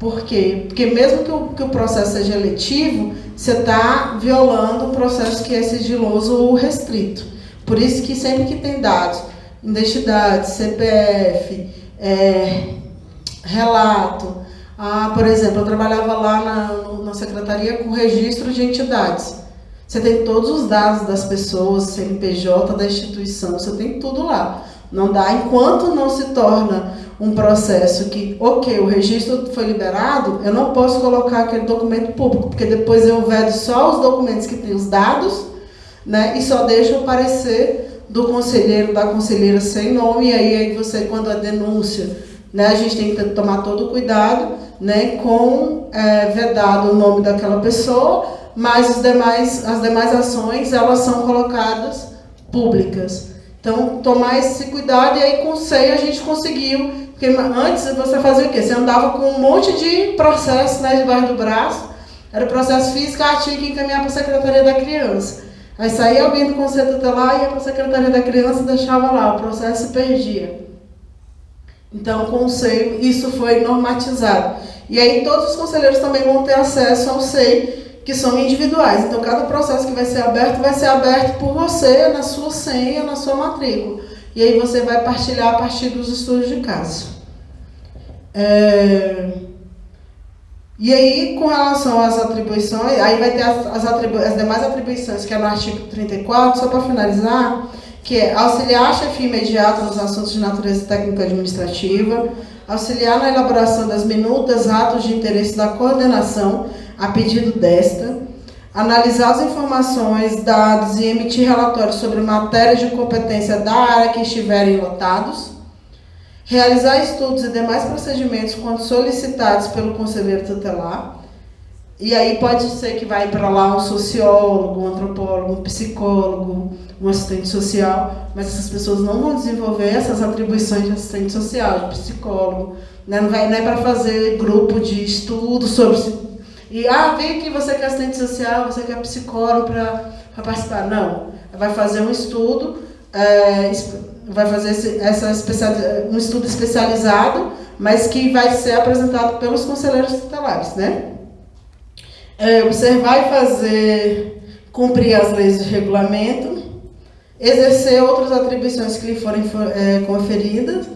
[SPEAKER 1] Por quê? Porque mesmo que o, que o processo seja eletivo, você está violando o processo que é sigiloso ou restrito. Por isso que sempre que tem dados identidade, CPF, é, relato. Ah, por exemplo, eu trabalhava lá na, na secretaria com registro de entidades. Você tem todos os dados das pessoas, CNPJ da instituição, você tem tudo lá. Não dá, enquanto não se torna um processo que, ok, o registro foi liberado, eu não posso colocar aquele documento público, porque depois eu vedo só os documentos que têm os dados, né, e só deixo aparecer do conselheiro, da conselheira sem nome, e aí, aí você, quando a denúncia, né, a gente tem que tomar todo cuidado né, com é, vedado o nome daquela pessoa, mas os demais, as demais ações elas são colocadas públicas. Então, tomar esse cuidado, e aí com o SEI a gente conseguiu, porque antes você fazia o quê? Você andava com um monte de processo né, debaixo do braço, era processo físico, a tinha que encaminhar para a Secretaria da Criança. Aí saía alguém do conselho tutelar, para a secretaria da criança e deixava lá, o processo se perdia. Então, o SEI, isso foi normatizado. E aí todos os conselheiros também vão ter acesso ao SEI, que são individuais. Então, cada processo que vai ser aberto, vai ser aberto por você, na sua senha, na sua matrícula. E aí você vai partilhar a partir dos estudos de caso. É... E aí, com relação às atribuições, aí vai ter as, as, atribu as demais atribuições, que é no artigo 34, só para finalizar, que é auxiliar a chefia imediata nos assuntos de natureza técnica administrativa, auxiliar na elaboração das minutas, atos de interesse da coordenação, a pedido desta, analisar as informações, dados e emitir relatórios sobre matérias de competência da área que estiverem lotados, realizar estudos e demais procedimentos quando solicitados pelo conselheiro tutelar. E aí pode ser que vai para lá um sociólogo, um antropólogo, um psicólogo, um assistente social, mas essas pessoas não vão desenvolver essas atribuições de assistente social, de psicólogo, né? não, vai, não é para fazer grupo de estudo sobre... E, ah, vem aqui, você quer assistente social, você quer psicólogo para participar. Não, vai fazer um estudo é, vai fazer esse, essa especial, um estudo especializado, mas que vai ser apresentado pelos conselheiros tutelares, né? É, observar e fazer cumprir as leis de regulamento, exercer outras atribuições que lhe forem é, conferidas,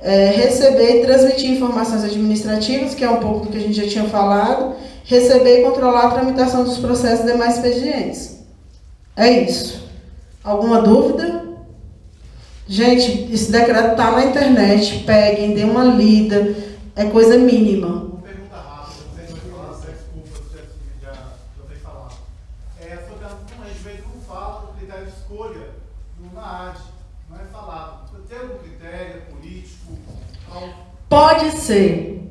[SPEAKER 1] é, receber e transmitir informações administrativas, que é um pouco do que a gente já tinha falado, receber e controlar a tramitação dos processos e demais expedientes. É isso. Alguma dúvida? Gente, esse decreto está na internet, peguem, dêem uma lida, é coisa mínima. Pode ser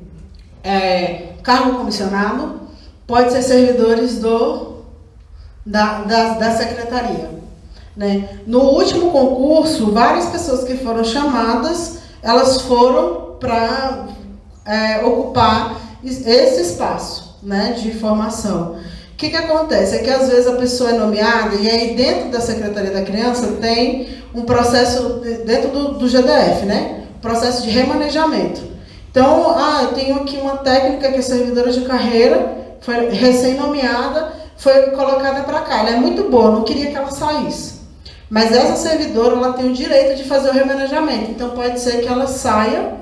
[SPEAKER 1] é, cargo comissionado, pode ser servidores do, da, da, da secretaria. Né? No último concurso, várias pessoas que foram chamadas, elas foram para é, ocupar esse espaço né, de formação. O que, que acontece? É que às vezes a pessoa é nomeada e aí dentro da Secretaria da Criança tem um processo, dentro do, do GDF, né? Processo de remanejamento. Então, ah, eu tenho aqui uma técnica que é servidora de carreira, foi recém-nomeada, foi colocada para cá. Ela é muito boa, não queria que ela saísse. Mas essa servidora ela tem o direito de fazer o remanejamento. Então pode ser que ela saia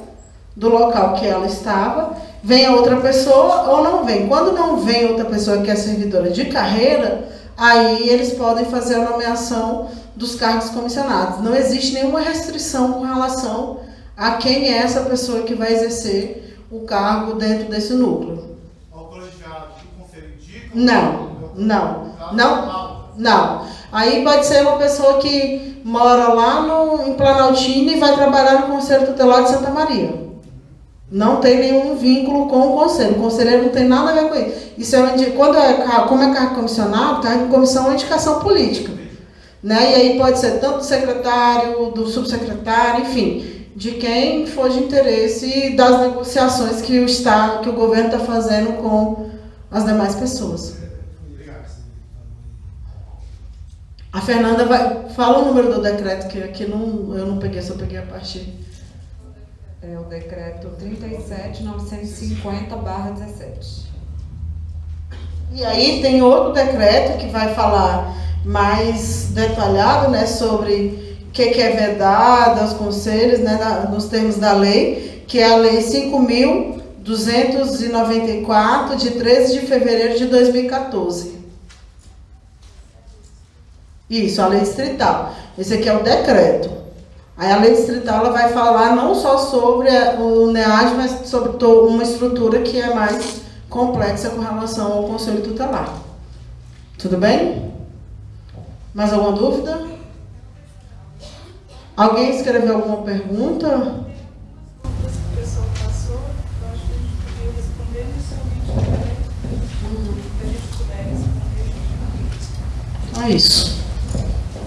[SPEAKER 1] do local que ela estava, venha outra pessoa ou não vem. Quando não vem outra pessoa que é servidora de carreira, aí eles podem fazer a nomeação dos cargos comissionados. Não existe nenhuma restrição com relação a quem é essa pessoa que vai exercer o cargo dentro desse núcleo.
[SPEAKER 2] Colegiado que o conselho indica?
[SPEAKER 1] Não, não, não, não. Aí pode ser uma pessoa que mora lá no, em Planaltina e vai trabalhar no Conselho Tutelar de Santa Maria. Não tem nenhum vínculo com o conselho. O conselheiro não tem nada a ver com isso. Isso é quando é como é cargo comissionado, cargo comissão é indicação política. Né? E aí pode ser tanto do secretário, do subsecretário, enfim, de quem for de interesse das negociações que o Estado, que o governo está fazendo com as demais pessoas. A Fernanda vai. Fala o número do decreto, que aqui não, eu não peguei, só peguei a parte.
[SPEAKER 3] É o decreto 37.950-17.
[SPEAKER 1] E aí tem outro decreto que vai falar mais detalhado né, sobre o que, que é vedado aos conselhos, né, na, nos termos da lei, que é a Lei 5.294, de 13 de fevereiro de 2014. Isso, a lei distrital. Esse aqui é o decreto. Aí a lei distrital ela vai falar não só sobre o NEAD, mas sobre uma estrutura que é mais complexa com relação ao conselho tutelar. Tudo bem? Mais alguma dúvida? Alguém escreveu alguma pergunta? É isso.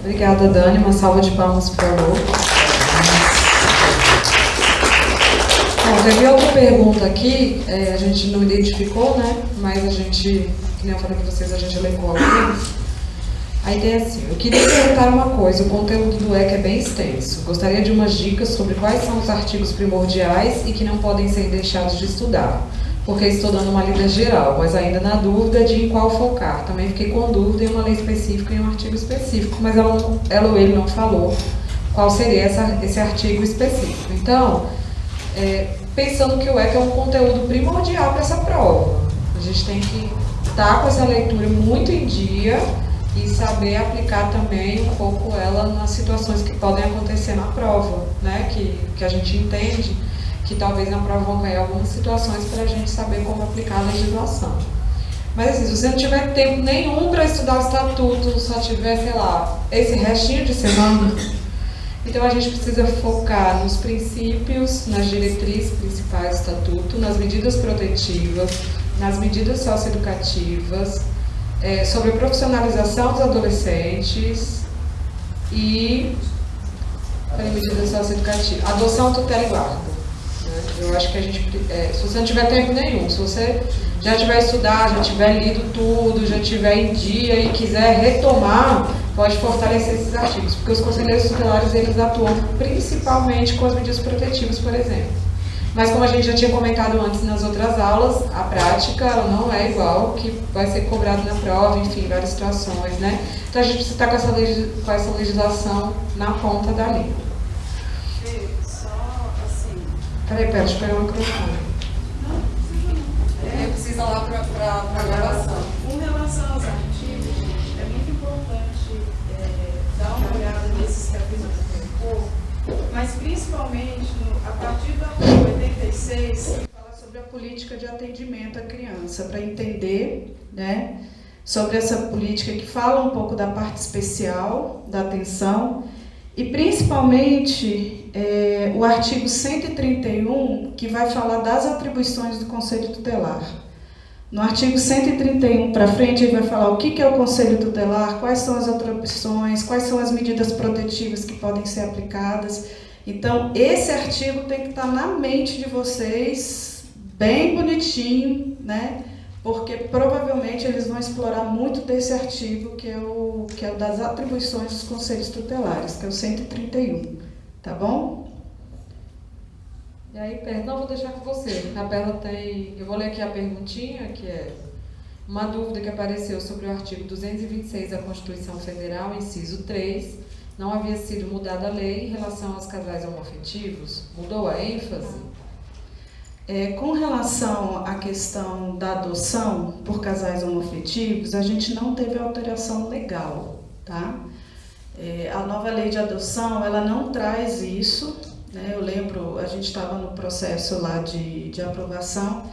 [SPEAKER 3] Obrigada, Dani. Uma salva de palmas, por favor. Bom, teve outra pergunta aqui, é, a gente não identificou, né? Mas a gente, que nem eu falei para vocês, a gente elencou. A ideia é assim, eu queria perguntar uma coisa, o conteúdo do EC é bem extenso. Gostaria de umas dicas sobre quais são os artigos primordiais e que não podem ser deixados de estudar porque estou dando uma lida geral, mas ainda na dúvida de em qual focar. Também fiquei com dúvida em uma lei específica e um artigo específico, mas ela, ela ou ele não falou qual seria essa, esse artigo específico. Então, é, pensando que o ECA é um conteúdo primordial para essa prova, a gente tem que estar tá com essa leitura muito em dia e saber aplicar também um pouco ela nas situações que podem acontecer na prova, né? que, que a gente entende que talvez vão cair algumas situações para a gente saber como aplicar a legislação. Mas assim, se você não tiver tempo nenhum para estudar o estatuto, só tiver, sei lá, esse restinho de semana, então a gente precisa focar nos princípios, nas diretrizes principais do estatuto, nas medidas protetivas, nas medidas socioeducativas, é, sobre a profissionalização dos adolescentes e. Peraí, medidas socioeducativas. Adoção, tutela e guarda. Eu acho que a gente, é, se você não tiver tempo nenhum, se você já tiver estudado, já tiver lido tudo, já tiver em dia e quiser retomar, pode fortalecer esses artigos, porque os conselheiros tutelares eles atuam principalmente com as medidas protetivas, por exemplo. Mas como a gente já tinha comentado antes nas outras aulas, a prática ela não é igual que vai ser cobrado na prova, enfim, várias situações, né? Então a gente precisa estar com essa, com essa legislação na ponta da língua.
[SPEAKER 4] Só assim,
[SPEAKER 3] Peraí, pera, eu pegar o microfone.
[SPEAKER 5] É, precisa lá para a gravação.
[SPEAKER 6] Com relação aos artigos, é muito importante é, dar uma olhada nesses capítulos do corpo, mas principalmente no, a partir do artigo 86, que
[SPEAKER 7] fala sobre a política de atendimento à criança, para entender, né, sobre essa política que fala um pouco da parte especial da atenção e principalmente é, o artigo 131, que vai falar das atribuições do Conselho Tutelar. No artigo 131 para frente, ele vai falar o que é o Conselho Tutelar, quais são as atribuições, quais são as medidas protetivas que podem ser aplicadas. Então, esse artigo tem que estar na mente de vocês, bem bonitinho, né? Porque provavelmente eles vão explorar muito desse artigo que é o que é o das atribuições dos conselhos tutelares, que é o 131, tá bom?
[SPEAKER 3] E aí, não vou deixar com você. A Bela tem, eu vou ler aqui a perguntinha, que é uma dúvida que apareceu sobre o artigo 226 da Constituição Federal, inciso 3, não havia sido mudada a lei em relação aos casais homoafetivos? Mudou a ênfase?
[SPEAKER 7] É, com relação à questão da adoção por casais homoafetivos, a gente não teve alteração legal, tá? É, a nova lei de adoção, ela não traz isso, né? Eu lembro, a gente estava no processo lá de, de aprovação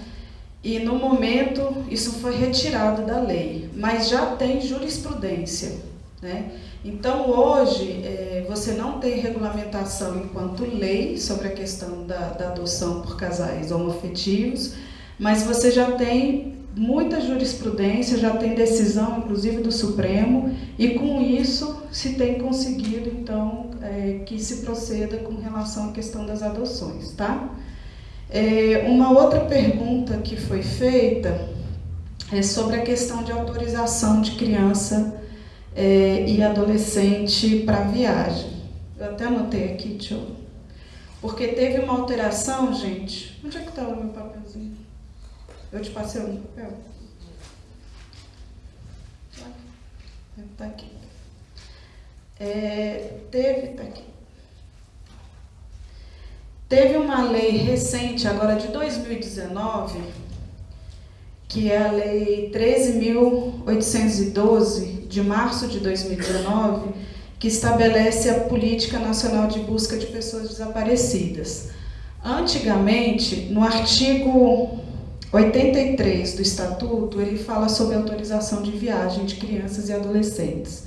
[SPEAKER 7] e no momento isso foi retirado da lei, mas já tem jurisprudência, né? Então, hoje, é, você não tem regulamentação enquanto lei sobre a questão da, da adoção por casais homoafetivos, mas você já tem muita jurisprudência, já tem decisão, inclusive do Supremo, e com isso se tem conseguido, então, é, que se proceda com relação à questão das adoções, tá? É, uma outra pergunta que foi feita é sobre a questão de autorização de criança é, e adolescente para viagem. Eu até anotei aqui, deixa eu... Porque teve uma alteração, gente. Onde é que está o meu papelzinho? Eu te passei o papel? Está aqui. É, teve, tá aqui. Teve uma lei recente, agora de 2019, que é a Lei 13.812, de março de 2019, que estabelece a Política Nacional de Busca de Pessoas Desaparecidas. Antigamente, no artigo 83 do Estatuto, ele fala sobre autorização de viagem de crianças e adolescentes.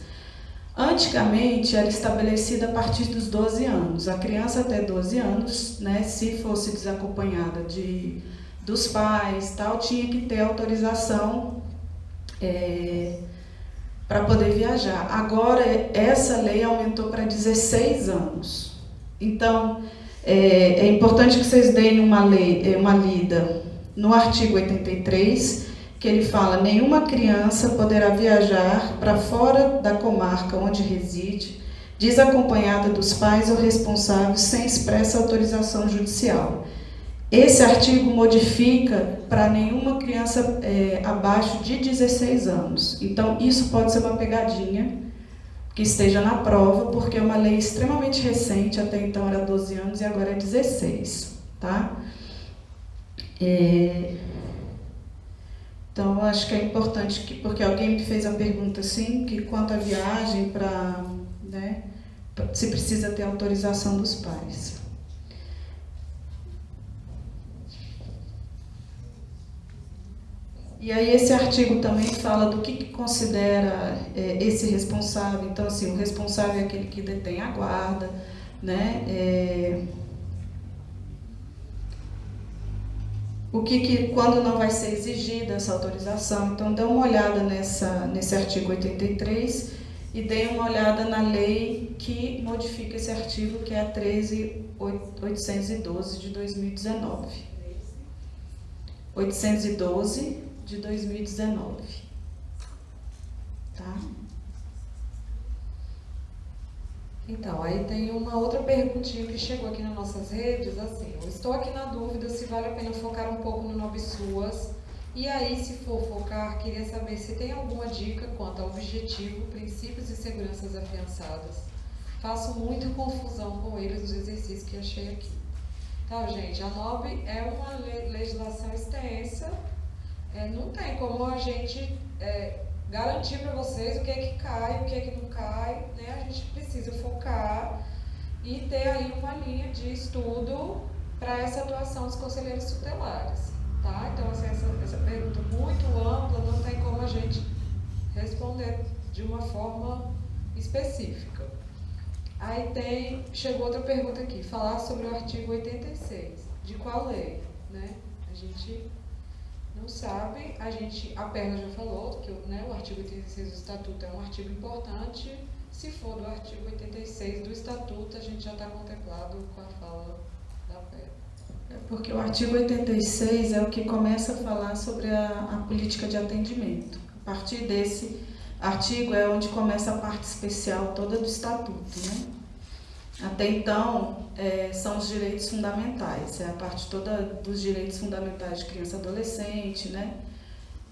[SPEAKER 7] Antigamente, era estabelecida a partir dos 12 anos. A criança até 12 anos, né, se fosse desacompanhada de, dos pais, tal, tinha que ter autorização é, para poder viajar. Agora, essa lei aumentou para 16 anos. Então, é, é, importante que vocês deem uma, lei, é, uma lida no artigo 83, que ele fala: nenhuma criança poderá viajar para fora da comarca onde reside, desacompanhada dos pais ou responsáveis, sem expressa autorização judicial esse artigo modifica para nenhuma criança é, abaixo de 16 anos. Então, isso pode ser uma pegadinha que esteja na prova, porque é uma lei extremamente recente, até então era 12 anos e agora é 16. Tá? É... Então, acho que é importante, que, porque alguém me fez a pergunta assim, que quanto à viagem para. Né, se precisa ter autorização dos pais. E aí esse artigo também fala do que, que considera é, esse responsável. Então, assim, o responsável é aquele que detém a guarda, né? É, o que, que quando não vai ser exigida essa autorização. Então, dê uma olhada nessa, nesse artigo 83 e dê uma olhada na lei que modifica esse artigo, que é a 13812 de 2019. 812 de 2019. Tá?
[SPEAKER 3] Então, aí tem uma outra perguntinha que chegou aqui nas nossas redes, assim, estou aqui na dúvida se vale a pena focar um pouco no Nove Suas, e aí, se for focar, queria saber se tem alguma dica quanto ao objetivo, princípios e seguranças afiançadas. Faço muita confusão com eles nos exercícios que achei aqui. Então, gente, a NOB é uma le- legislação extensa, é, não tem como a gente é, garantir para vocês o que é que cai, o que é que não cai, né? A gente precisa focar e ter aí uma linha de estudo para essa atuação dos conselheiros tutelares, tá? Então, assim, essa, essa pergunta muito ampla, não tem como a gente responder de uma forma específica. Aí tem, chegou outra pergunta aqui, falar sobre o artigo 86. De qual lei? Né? A gente não sabe, a gente, a Perla já falou que né, o artigo 86 do Estatuto é um artigo importante. Se for do artigo 86 do Estatuto, a gente já está contemplado com a fala da Perla.
[SPEAKER 7] É porque o artigo 86 é o que começa a falar sobre a, a política de atendimento. A partir desse artigo é onde começa a parte especial toda do estatuto, né? Até então, é, são os direitos fundamentais, é a parte toda dos direitos fundamentais de criança e adolescente, né?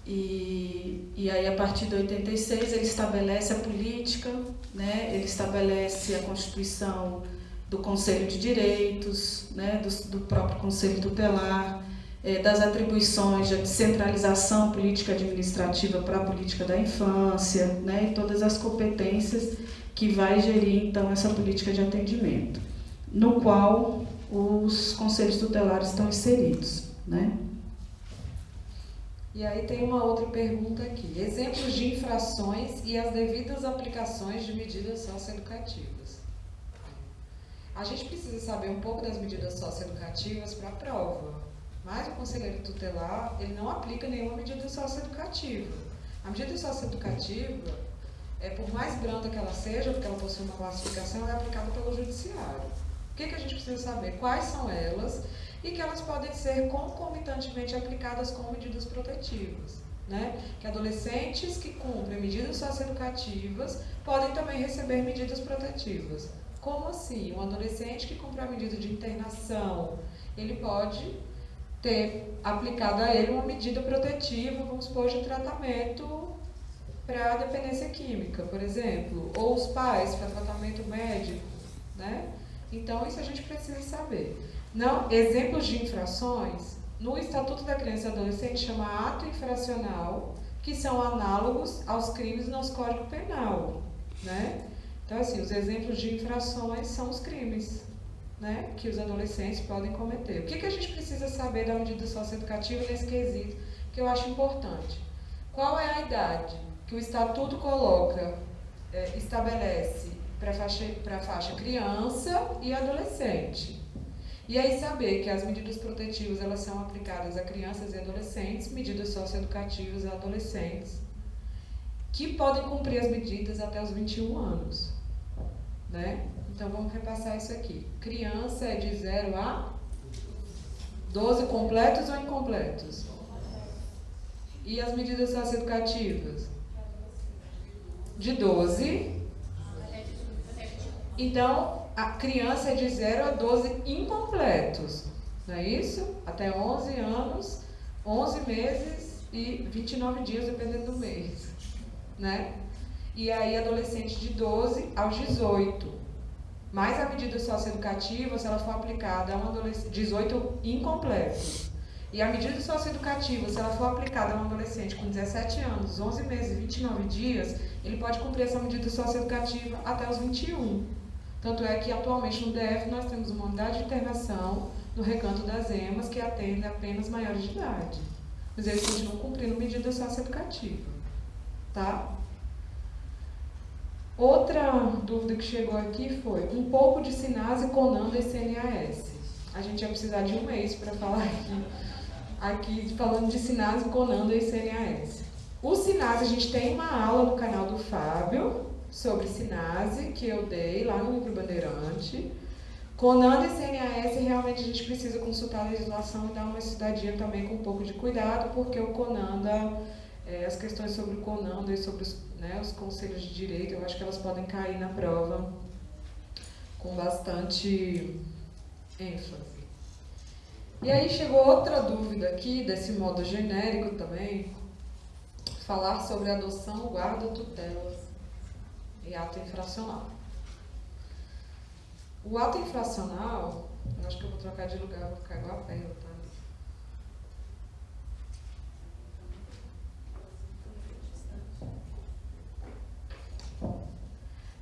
[SPEAKER 7] E, e aí, a partir de 86, ele estabelece a política, né? ele estabelece a constituição do Conselho de Direitos, né? do, do próprio Conselho Tutelar, é, das atribuições de descentralização política administrativa para a política da infância, né? e todas as competências que vai gerir, então, essa política de atendimento, no qual os conselhos tutelares estão inseridos. Né?
[SPEAKER 3] E aí tem uma outra pergunta aqui. Exemplos de infrações e as devidas aplicações de medidas socioeducativas. A gente precisa saber um pouco das medidas socioeducativas para a prova. Mas o conselheiro tutelar, ele não aplica nenhuma medida socioeducativa. A medida socioeducativa, é, por mais branda que ela seja, porque ela possui uma classificação, ela é aplicada pelo judiciário. O que, que a gente precisa saber? Quais são elas e que elas podem ser concomitantemente aplicadas como medidas protetivas. Né? Que adolescentes que cumprem medidas socioeducativas podem também receber medidas protetivas. Como assim? Um adolescente que cumpre a medida de internação, ele pode ter aplicado a ele uma medida protetiva, vamos supor, de tratamento para dependência química, por exemplo, ou os pais para tratamento médico, né? Então isso a gente precisa saber. Não, exemplos de infrações, no Estatuto da Criança e Adolescente chama ato infracional, que são análogos aos crimes no Código Penal, né? Então assim, os exemplos de infrações são os crimes, né, que os adolescentes podem cometer. O que, que a gente precisa saber da medida socioeducativa nesse quesito, que eu acho importante? Qual é a idade que o Estatuto coloca, é, estabelece para a faixa, pra faixa criança e adolescente? E aí saber que as medidas protetivas elas são aplicadas a crianças e adolescentes, medidas socioeducativas a adolescentes, que podem cumprir as medidas até os 21 anos. Né? Então vamos repassar isso aqui. Criança é de 0 a 12 completos ou incompletos? E as medidas socioeducativas? De 12. Então, a criança é de 0 a 12 incompletos. Não é isso? Até 11 anos, 11 meses e 29 dias, dependendo do mês. Né? E aí, adolescente de 12 aos 18. Mas a medida socioeducativa, se ela for aplicada a um adolescente, 18 incompleto. E a medida socioeducativa, se ela for aplicada a um adolescente com 17 anos, 11 meses e 29 dias, ele pode cumprir essa medida socioeducativa até os 21. Tanto é que atualmente no DF nós temos uma unidade de internação no recanto das EMAs que atende apenas maiores de idade. Mas eles continuam cumprindo medida socioeducativa. Tá? Outra dúvida que chegou aqui foi um pouco de Sinase, Conanda e CNAS. A gente ia precisar de um mês para falar aqui, aqui falando de Sinase, Conanda e CNAS. O Sinase, a gente tem uma aula no canal do Fábio sobre Sinase, que eu dei lá no livro Bandeirante. Conanda e CNAS, realmente a gente precisa consultar a legislação e dar uma estudadinha também com um pouco de cuidado, porque o Conanda é, as questões sobre o CONANDA e sobre os, né, os conselhos de direito, eu acho que elas podem cair na prova com bastante ênfase. E aí chegou outra dúvida aqui, desse modo genérico também, falar sobre adoção, guarda, tutela e ato infracional. O ato infracional, eu acho que eu vou trocar de lugar, vou ficar igual a perna, tá?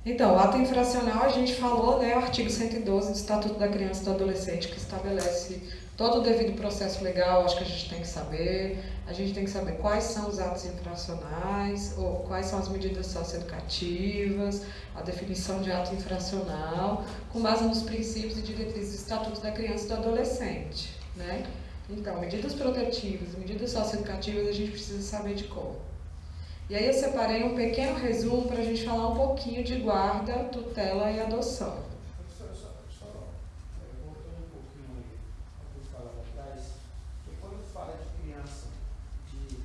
[SPEAKER 3] Então, o ato infracional, a gente falou, né, o artigo 112 do Estatuto da Criança e do Adolescente, que estabelece todo o devido processo legal, acho que a gente tem que saber. A gente tem que saber quais são os atos infracionais, ou quais são as medidas socioeducativas, a definição de ato infracional, com base nos princípios e diretrizes do Estatuto da Criança e do Adolescente, né? Então, medidas protetivas, medidas socioeducativas, a gente precisa saber de como. E aí eu separei um pequeno resumo para a gente falar um pouquinho de guarda, tutela e adoção.
[SPEAKER 8] Professora, só, só é, voltando um pouquinho aí ao que eu falava atrás, que quando fala de criança de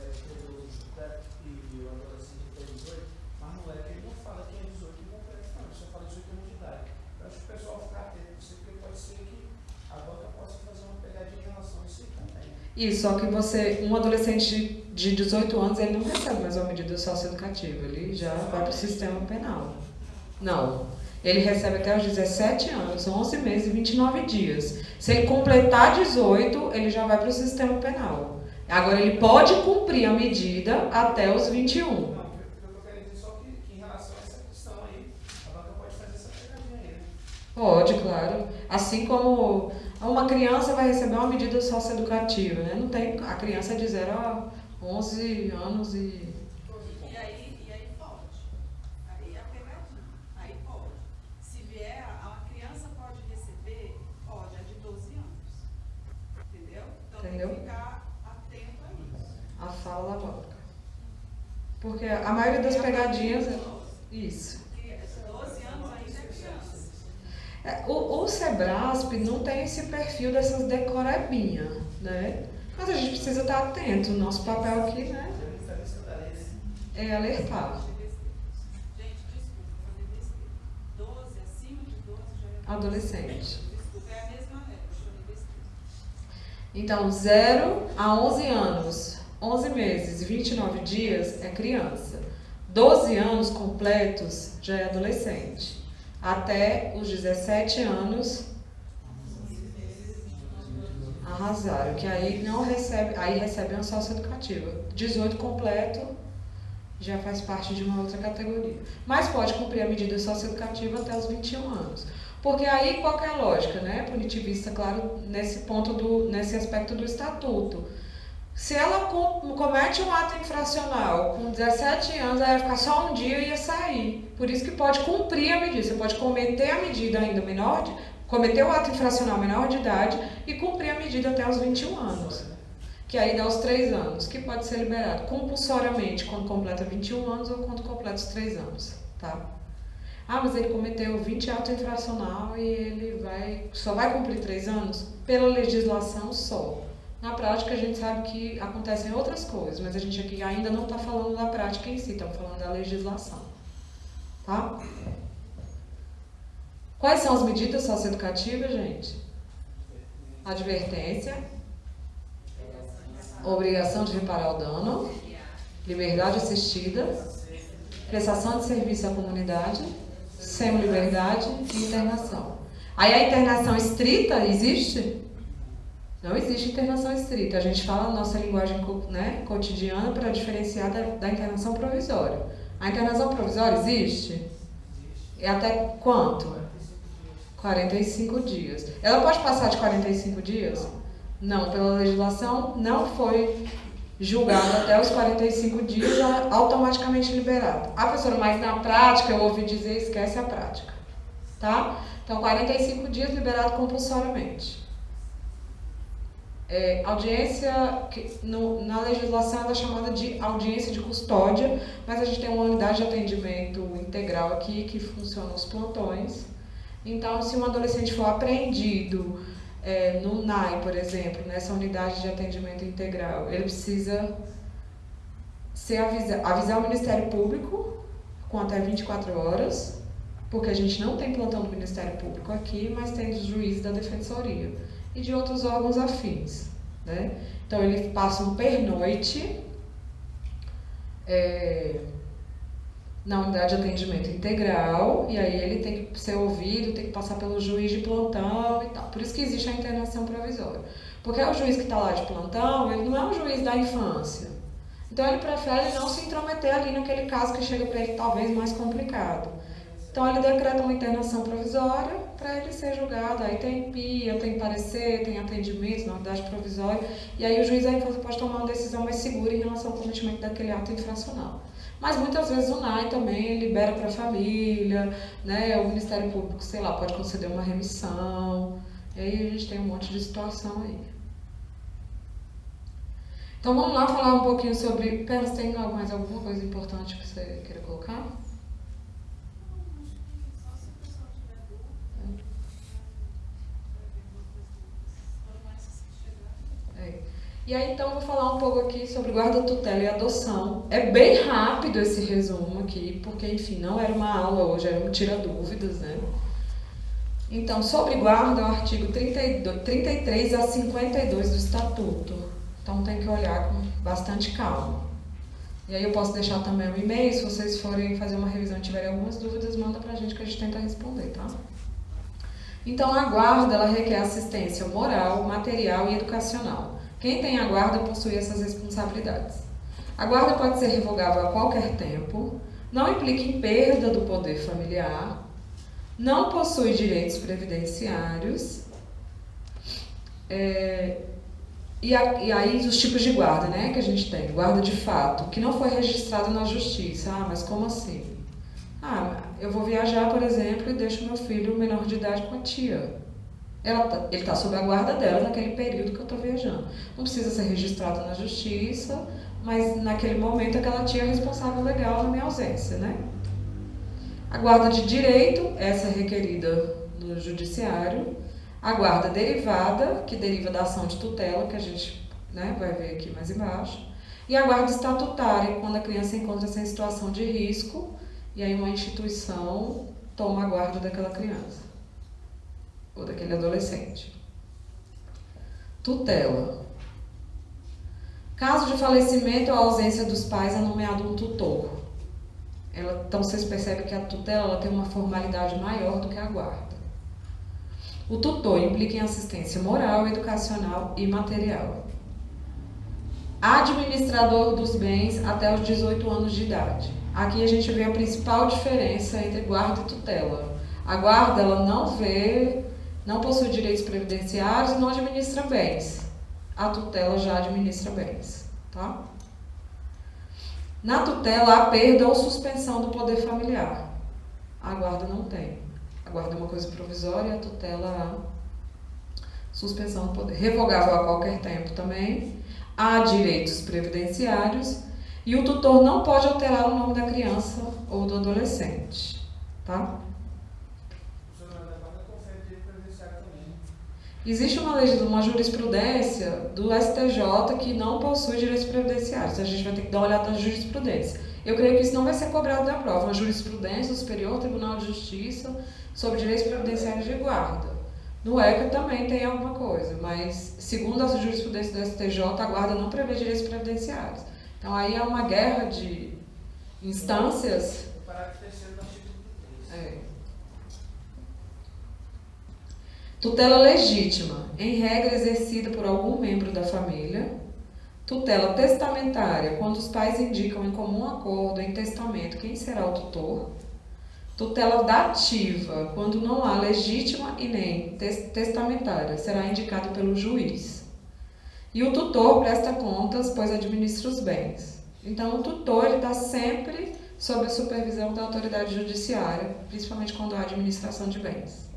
[SPEAKER 8] deve ter 12 deve, e o adolescente tem 18, mas não é que ele não fala que é 18 e completo, não, ele só fala 18 anos de idade. Eu acho que o pessoal ficar atento com isso, porque pode ser que a banca possa fazer uma pegadinha em relação a isso aí também.
[SPEAKER 3] Isso, só que você, um adolescente de 18 anos, ele não recebe mais uma medida socioeducativa, ele já vai para o sistema penal. Não. Ele recebe até os 17 anos, 11 meses e 29 dias. Se ele completar 18, ele já vai para o sistema penal. Agora, ele pode cumprir a medida até os 21.
[SPEAKER 8] Não, o que eu estou querendo dizer só que, que em relação a essa questão aí, a banca pode fazer essa pegadinha aí, né?
[SPEAKER 3] Pode, claro. Assim como uma criança vai receber uma medida socioeducativa, né? Não tem, a criança é de 0 a 11 anos e
[SPEAKER 6] E aí, e aí pode. Aí é a pegadinha. Aí pode. Se vier, a criança pode receber, pode, é de 12 anos. Entendeu? Então tem
[SPEAKER 3] Entendeu?
[SPEAKER 6] que ficar atento a isso.
[SPEAKER 3] a fala da. Porque a maioria das pegadinhas é isso.
[SPEAKER 6] Porque 12 anos ainda é criança.
[SPEAKER 3] É, O, o Sebrasp não tem esse perfil dessas decorebinhas, né? Mas a gente precisa estar atento. O nosso papel aqui, né, é alertar.
[SPEAKER 6] Gente, desculpa, eu falei besteira. 12, acima de 12 já
[SPEAKER 3] Adolescente. Então, 0 a 11 anos, 11 meses e 29 dias é criança. 12 anos completos já é adolescente. Até os 17 anos arrasaram, que aí não recebe, aí recebe uma socioeducativa. 18 completo já faz parte de uma outra categoria. Mas pode cumprir a medida socioeducativa até os 21 anos. Porque aí qual é a lógica, né? Punitivista, claro, nesse ponto do, nesse aspecto do estatuto. Se ela com- comete um ato infracional com 17 anos, ela ia ficar só um dia e ia sair. Por isso que pode cumprir a medida. Você pode cometer a medida ainda menor, de, cometer o ato infracional menor de idade e cumprir a medida até os 21 anos. Que aí dá os 3 anos, que pode ser liberado compulsoriamente quando completa 21 anos ou quando completa os 3 anos, tá? Ah, mas ele cometeu 20 atos infracional e ele vai só vai cumprir 3 anos? Pela legislação só. Na prática, a gente sabe que acontecem outras coisas, mas a gente aqui ainda não está falando da prática em si, estamos falando da legislação. Tá? Quais são as medidas socioeducativas, gente? Advertência, obrigação de reparar o dano, liberdade assistida, prestação de serviço à comunidade, semi-liberdade e internação. Aí a internação estrita existe? Não existe internação estrita. A gente fala a nossa linguagem né, cotidiana para diferenciar da, da internação provisória. A internação provisória existe? E até quanto? 45 dias. Ela pode passar de 45 dias? Não, pela legislação não foi julgado até os 45 dias, automaticamente liberado. Ah, professora, mas na prática eu ouvi dizer, esquece a prática. Tá? Então, 45 dias liberado compulsoriamente. É, audiência, que no- na legislação ela é chamada de audiência de custódia, mas a gente tem uma unidade de atendimento integral aqui que funciona os plantões. Então, se um adolescente for apreendido é, no NAI, por exemplo, nessa unidade de atendimento integral, ele precisa ser avisa, avisar o Ministério Público com até 24 horas, porque a gente não tem plantão do Ministério Público aqui, mas tem dos juízes da Defensoria e de outros órgãos afins. Né? Então, ele passa um pernoite é, na unidade de atendimento integral, e aí ele tem que ser ouvido, tem que passar pelo juiz de plantão e tal. Por isso que existe a internação provisória. Porque o juiz que está lá de plantão, ele não é um juiz da infância. Então ele prefere não se intrometer ali naquele caso que chega para ele talvez mais complicado. Então ele decreta uma internação provisória para ele ser julgado. Aí tem PIA, tem parecer, tem atendimento na unidade provisória, e aí o juiz da pode tomar uma decisão mais segura em relação ao cometimento daquele ato infracional. Mas muitas vezes o NAI também libera para a família, né? o Ministério Público, sei lá, pode conceder uma remissão. E aí a gente tem um monte de situação aí. Então vamos lá falar um pouquinho sobre. Pera, tem mais alguma coisa importante que você queira colocar? É. E aí então vou falar um pouco aqui sobre guarda tutela e adoção. É bem rápido esse resumo aqui, porque enfim, não era uma aula hoje, era um tira dúvidas, né? Então, sobre guarda, o artigo 32, 33 a 52 do Estatuto. Então tem que olhar com bastante calma. E aí eu posso deixar também o e-mail, se vocês forem fazer uma revisão e tiverem algumas dúvidas, manda pra gente que a gente tenta responder, tá? Então a guarda, ela requer assistência moral, material e educacional. Quem tem a guarda possui essas responsabilidades. A guarda pode ser revogável a qualquer tempo, não implica em perda do poder familiar, não possui direitos previdenciários, é, e, a, e, aí os tipos de guarda, né, que a gente tem. Guarda de fato, que não foi registrado na justiça. Ah, mas como assim? Ah, eu vou viajar, por exemplo, e deixo meu filho menor de idade com a tia. Tá, ele está sob a guarda dela naquele período que eu estou viajando. Não precisa ser registrado na justiça, mas naquele momento aquela tia é responsável legal na minha ausência, né? A guarda de direito, essa é requerida no judiciário. A guarda derivada, que deriva da ação de tutela, que a gente né, vai ver aqui mais embaixo. E a guarda estatutária, quando a criança encontra-se em situação de risco e aí uma instituição toma a guarda daquela criança ou daquele adolescente. Tutela. Caso de falecimento ou ausência dos pais, é nomeado um tutor. Ela, então vocês percebem que a tutela ela tem uma formalidade maior do que a guarda. O tutor implica em assistência moral, educacional e material. Administrador dos bens até os 18 anos de idade. Aqui a gente vê a principal diferença entre guarda e tutela. A guarda ela não vê, não possui direitos previdenciários e não administra bens. A tutela já administra bens, tá? Na tutela, há perda ou suspensão do poder familiar. A guarda não tem. A guarda é uma coisa provisória, a tutela suspensão do poder. Revogável a qualquer tempo também. Há direitos previdenciários. E o tutor não pode alterar o nome da criança ou do adolescente. Tá? Existe uma, uma jurisprudência do STJ que não possui direitos previdenciários. A gente vai ter que dar uma olhada na jurisprudência. Eu creio que isso não vai ser cobrado da prova. Uma jurisprudência do Superior Tribunal de Justiça sobre direitos previdenciários de guarda. No ECA também tem alguma coisa, mas segundo a jurisprudência do STJ, a guarda não prevê direitos previdenciários. Então aí é uma guerra de instâncias.
[SPEAKER 8] O parágrafo terceiro do artigo 33. É.
[SPEAKER 3] Tutela legítima, em regra exercida por algum membro da família. Tutela testamentária, quando os pais indicam em comum acordo em testamento quem será o tutor. Tutela dativa, quando não há legítima e nem testamentária, será indicado pelo juiz. E o tutor presta contas, pois administra os bens. Então, o tutor está sempre sob a supervisão da autoridade judiciária, principalmente quando há administração de bens.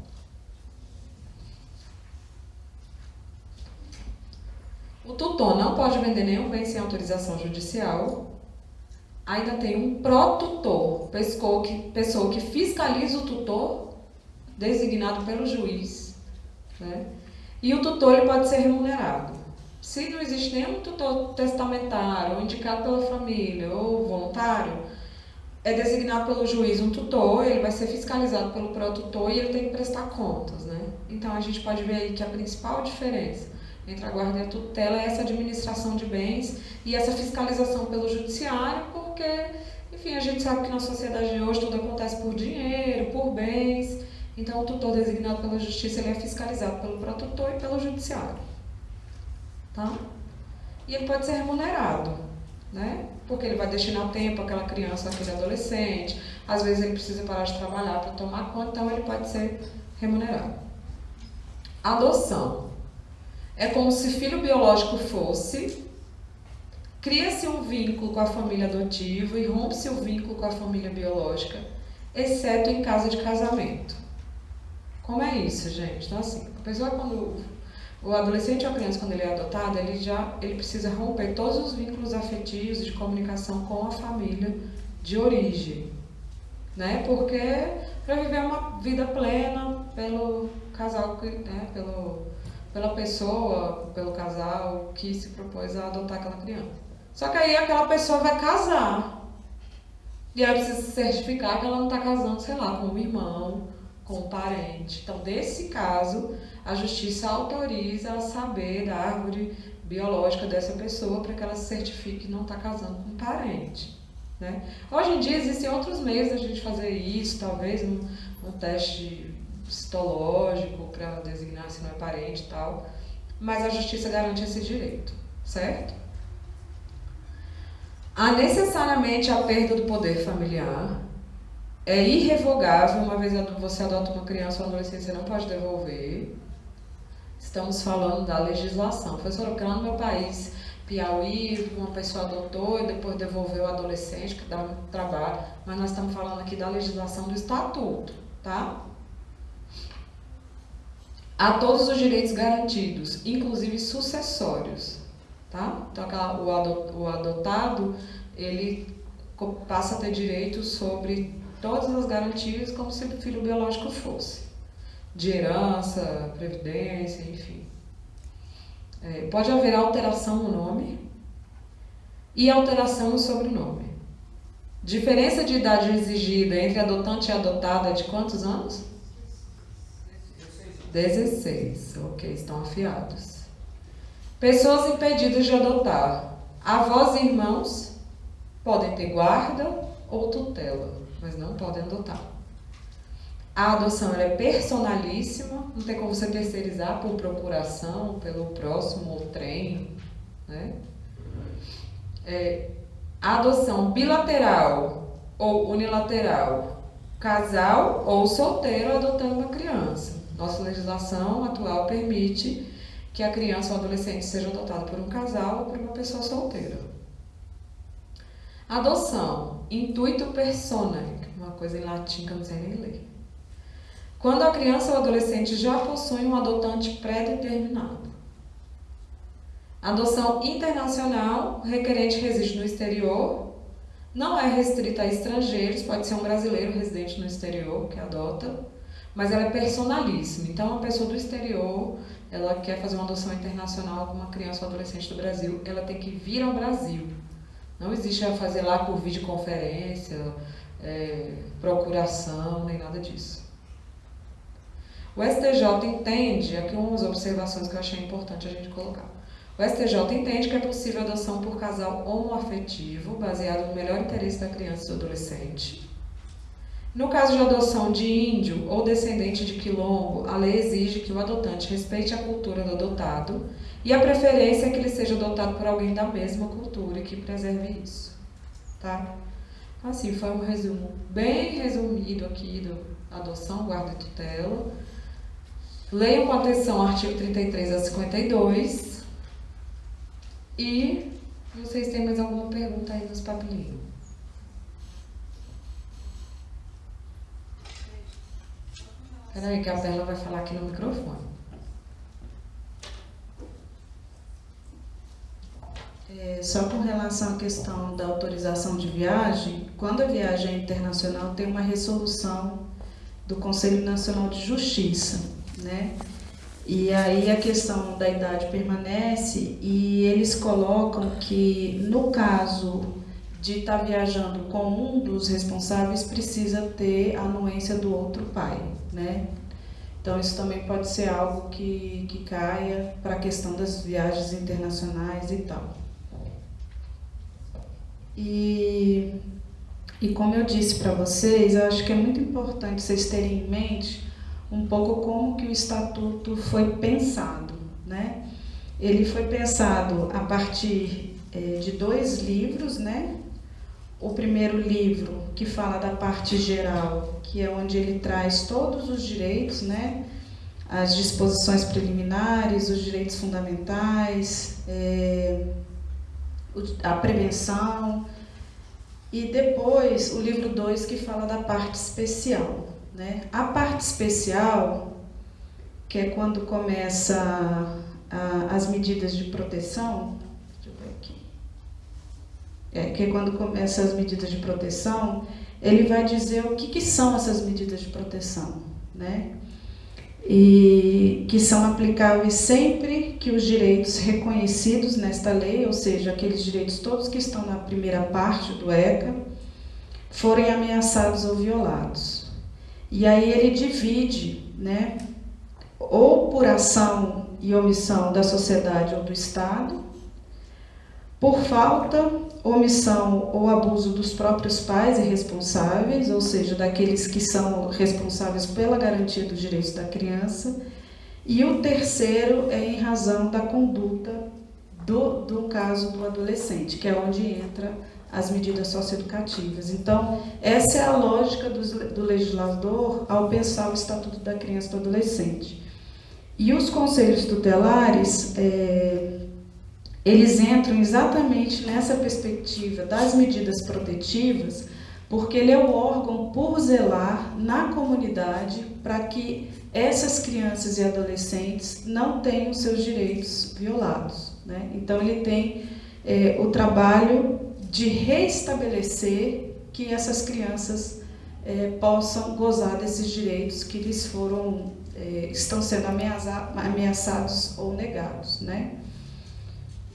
[SPEAKER 3] O tutor não pode vender nenhum bem sem autorização judicial. Ainda tem um pró-tutor, pessoa que, fiscaliza o tutor, designado pelo juiz. Né? E o tutor ele pode ser remunerado. Se não existe nenhum tutor testamentário, ou indicado pela família, ou voluntário, é designado pelo juiz um tutor, ele vai ser fiscalizado pelo pró-tutor e ele tem que prestar contas. Né? Então a gente pode ver aí que a principal diferença entre a guarda e a tutela é essa administração de bens e essa fiscalização pelo judiciário, porque, Enfim, a gente sabe que na sociedade de hoje tudo acontece por dinheiro, por bens. Então, o tutor designado pela justiça ele é fiscalizado pelo protutor e pelo judiciário. Tá? E ele pode ser remunerado, né? Porque ele vai destinar tempo àquela criança, àquele adolescente. Às vezes ele precisa parar de trabalhar para tomar conta, então ele pode ser remunerado. Adoção. É como se filho biológico fosse, cria-se um vínculo com a família adotiva e rompe-se o vínculo com a família biológica, exceto em caso de casamento. Como é isso, gente? Então, assim, a pessoa quando. O adolescente ou a criança, quando ele é adotado, ele já ele precisa romper todos os vínculos afetivos de comunicação com a família de origem. Né? Porque para viver uma vida plena pelo casal, né? pelo, pela pessoa, pelo casal que se propôs a adotar aquela criança. Só que aí aquela pessoa vai casar. E ela precisa se certificar que ela não está casando, sei lá, com um irmão, com um parente. Então, desse caso, a justiça autoriza a saber da árvore biológica dessa pessoa para que ela se certifique que não está casando com um parente. Né? Hoje em dia existem outros meios da gente fazer isso, talvez um, um teste citológico para designar se não é parente e tal, mas a justiça garante esse direito, certo? Há necessariamente a perda do poder familiar, é irrevogável, uma vez você adota uma criança ou adolescente, você não pode devolver. Estamos falando da legislação. Professora, porque lá no meu país, Piauí, uma pessoa adotou e depois devolveu o adolescente, que dá trabalho, mas nós estamos falando aqui da legislação do estatuto, tá? Há todos os direitos garantidos, inclusive sucessórios, tá? Então, aquela, o, adotado, ele passa a ter direitos sobre todas as garantias como se o filho biológico fosse. De herança, previdência, enfim. É, pode haver alteração no nome e alteração no sobrenome. Diferença de idade exigida entre adotante e adotada é de quantos anos? 16. Ok, estão afiados. Pessoas impedidas de adotar. Avós e irmãos podem ter guarda ou tutela, mas não podem adotar. A adoção é personalíssima, não tem como você terceirizar por procuração, pelo próximo ou trem. Né? É, a adoção bilateral ou unilateral, casal ou solteiro adotando uma criança. Nossa legislação atual permite que a criança ou adolescente seja adotada por um casal ou por uma pessoa solteira. Adoção, intuito personae, uma coisa em latim que eu não sei nem ler. Quando a criança ou adolescente já possui um adotante pré-determinado. Adoção internacional, requerente reside no exterior, não é restrita a estrangeiros, pode ser um brasileiro residente no exterior que adota, mas ela é personalíssima. Então, uma pessoa do exterior, ela quer fazer uma adoção internacional com uma criança ou adolescente do Brasil, ela tem que vir ao Brasil. Não existe a fazer lá por videoconferência, é, procuração, nem nada disso. O STJ entende, aqui umas observações que eu achei importante a gente colocar. O STJ entende que é possível adoção por casal homoafetivo, baseado no melhor interesse da criança e do adolescente. No caso de adoção de índio ou descendente de quilombo, a lei exige que o adotante respeite a cultura do adotado e a preferência é que ele seja adotado por alguém da mesma cultura que preserve isso. Tá? Assim, foi um resumo bem resumido aqui do adoção, guarda e tutela. Leiam com atenção o artigo 33 a 52. E vocês têm mais alguma pergunta aí nos papelinhos? Peraí, que a Bela vai falar aqui no microfone.
[SPEAKER 1] É, só com relação à questão da autorização de viagem, quando a viagem é internacional, tem uma resolução do Conselho Nacional de Justiça né? E aí a questão da idade permanece e eles colocam que no caso de estar tá viajando com um dos responsáveis precisa ter a anuência do outro pai, né? Então isso também pode ser algo que, que caia para a questão das viagens internacionais e tal. E
[SPEAKER 7] E como eu disse para vocês, eu acho que é muito importante vocês terem em mente um pouco como que o estatuto foi pensado, né? Ele foi pensado a partir é, de dois livros, né? O primeiro livro que fala da parte geral, que é onde ele traz todos os direitos, né? As disposições preliminares, os direitos fundamentais, é, a prevenção, e depois o livro 2 que fala da parte especial. Né? A parte especial, que é quando começa a, as medidas de proteção, deixa eu ver aqui, é, que é quando começa as medidas de proteção, ele vai dizer o que, que são essas medidas de proteção. Né? e que são aplicáveis sempre que os direitos reconhecidos nesta lei, ou seja, aqueles direitos todos que estão na primeira parte do ECA, forem ameaçados ou violados. E aí ele divide, né, ou por ação e omissão da sociedade ou do Estado, por falta, omissão ou abuso dos próprios pais e responsáveis, ou seja, daqueles que são responsáveis pela garantia dos direitos da criança, e o terceiro é em razão da conduta do, do caso do adolescente, que é onde entra as medidas socioeducativas. Então, essa é a lógica do, do legislador ao pensar o Estatuto da Criança e do Adolescente. E os conselhos tutelares, é, eles entram exatamente nessa perspectiva das medidas protetivas, porque ele é o órgão por zelar na comunidade para que essas crianças e adolescentes não tenham seus direitos violados. Né? Então, ele tem é, o trabalho de restabelecer que essas crianças é, possam gozar desses direitos que lhes foram é, estão sendo ameaçados ou negados, né?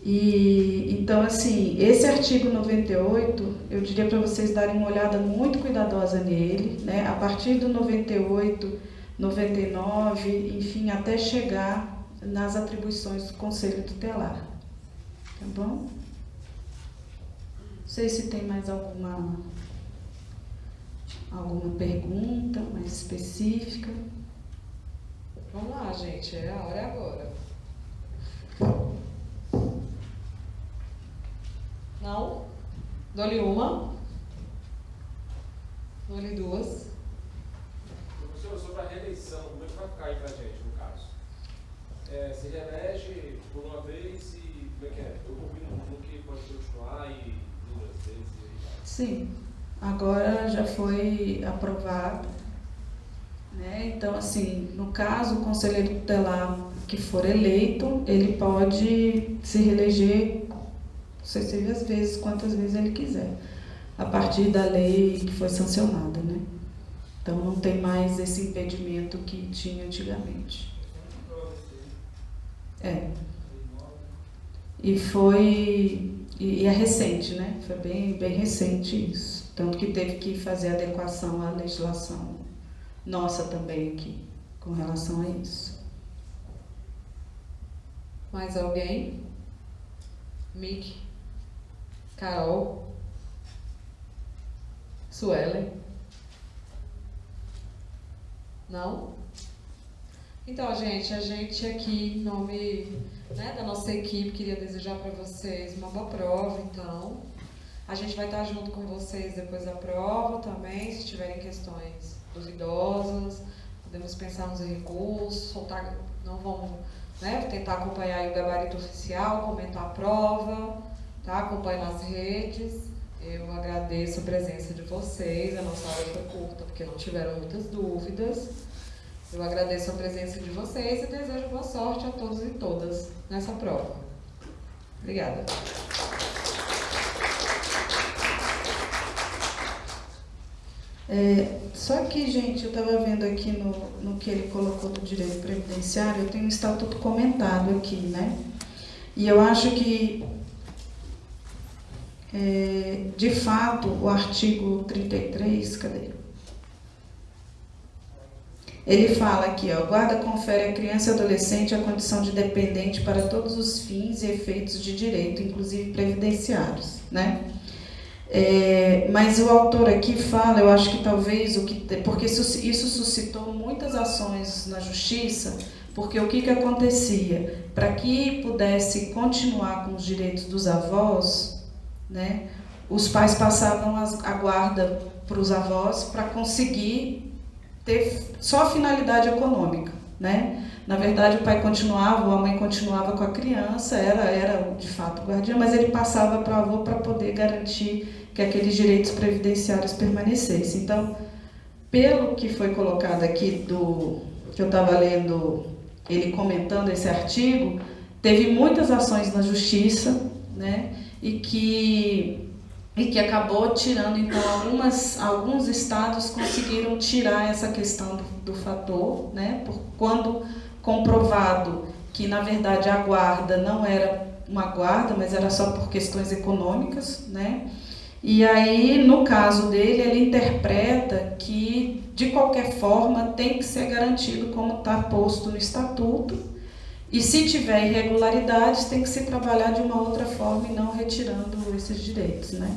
[SPEAKER 7] E então assim, esse artigo 98, eu diria para vocês darem uma olhada muito cuidadosa nele, né? A partir do 98, 99, enfim, até chegar nas atribuições do Conselho Tutelar. Tá bom? Não sei se tem mais alguma alguma pergunta mais específica.
[SPEAKER 3] Vamos lá, gente, é a hora agora. Não? Dou-lhe uma. Dou-lhe duas.
[SPEAKER 8] Professor, sobre a reeleição, como é que vai ficar aí pra gente, no caso? É, se reelege por uma vez e como é que é? Eu combino no que pode continuar e duas vezes e
[SPEAKER 7] Sim, agora já foi aprovado. Né? Então, assim, no caso, o conselheiro tutelar que for eleito, ele pode se reeleger sucessivas vezes, quantas vezes ele quiser, a partir da lei que foi sancionada, né? Então não tem mais esse impedimento que tinha antigamente. É. E foi. E é recente, né? Foi bem, bem recente isso. Tanto que teve que fazer adequação à legislação nossa também aqui, com relação a isso.
[SPEAKER 3] Mais alguém? Mick? Carol, Suelen. Não? Então, gente, a gente aqui, em nome né, da nossa equipe, queria desejar para vocês uma boa prova, então. A gente vai estar junto com vocês depois da prova também, se tiverem questões dos idosos, podemos pensar nos recursos, soltar, não vamos né, tentar acompanhar o gabarito oficial, comentar a prova tá? Acompanhe nas redes. Eu agradeço a presença de vocês. A nossa aula foi curta porque não tiveram muitas dúvidas. Eu agradeço a presença de vocês e desejo boa sorte a todos e todas nessa prova. Obrigada.
[SPEAKER 7] É, só que, gente, eu estava vendo aqui no, no que ele colocou do direito previdenciário, eu tenho um estatuto comentado aqui, né? E eu acho que é, de fato, o artigo 33, cadê? Ele fala aqui, ó, guarda confere à criança e adolescente a condição de dependente para todos os fins e efeitos de direito, inclusive previdenciários, né? É, mas o autor aqui fala, eu acho que talvez o que. Porque isso, isso suscitou muitas ações na justiça, porque o que, que acontecia? Para que pudesse continuar com os direitos dos avós, né, os pais passavam a guarda para os avós para conseguir ter só a finalidade econômica. Né? Na verdade, o pai continuava, ou a mãe continuava com a criança, era, era de fato o guardião, mas ele passava para o avô para poder garantir que aqueles direitos previdenciários permanecessem. Então, pelo que foi colocado aqui, do que eu estava lendo, ele comentando esse artigo, teve muitas ações na justiça, né? E que e que acabou tirando, então, algumas, alguns estados conseguiram tirar essa questão do, do fator, né? Por, quando comprovado que, na verdade, a guarda não era uma guarda, mas era só por questões econômicas, né? E aí, no caso dele, ele interpreta que, de qualquer forma, tem que ser garantido como está posto no estatuto, e se tiver irregularidades, tem que se trabalhar de uma outra forma e não retirando esses direitos, né?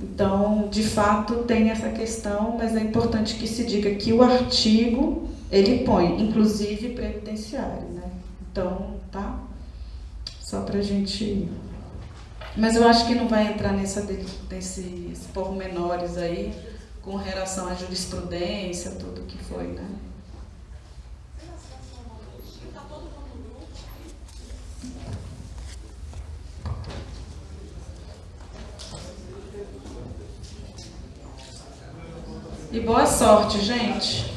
[SPEAKER 7] Então, de fato, tem essa questão, mas é importante que se diga que o artigo, ele põe, inclusive, previdenciário, né? Então, tá? Só para a gente... Mas eu acho que não vai entrar nessa, desses pormenores aí, com relação à jurisprudência, tudo que foi, né? E boa sorte, gente.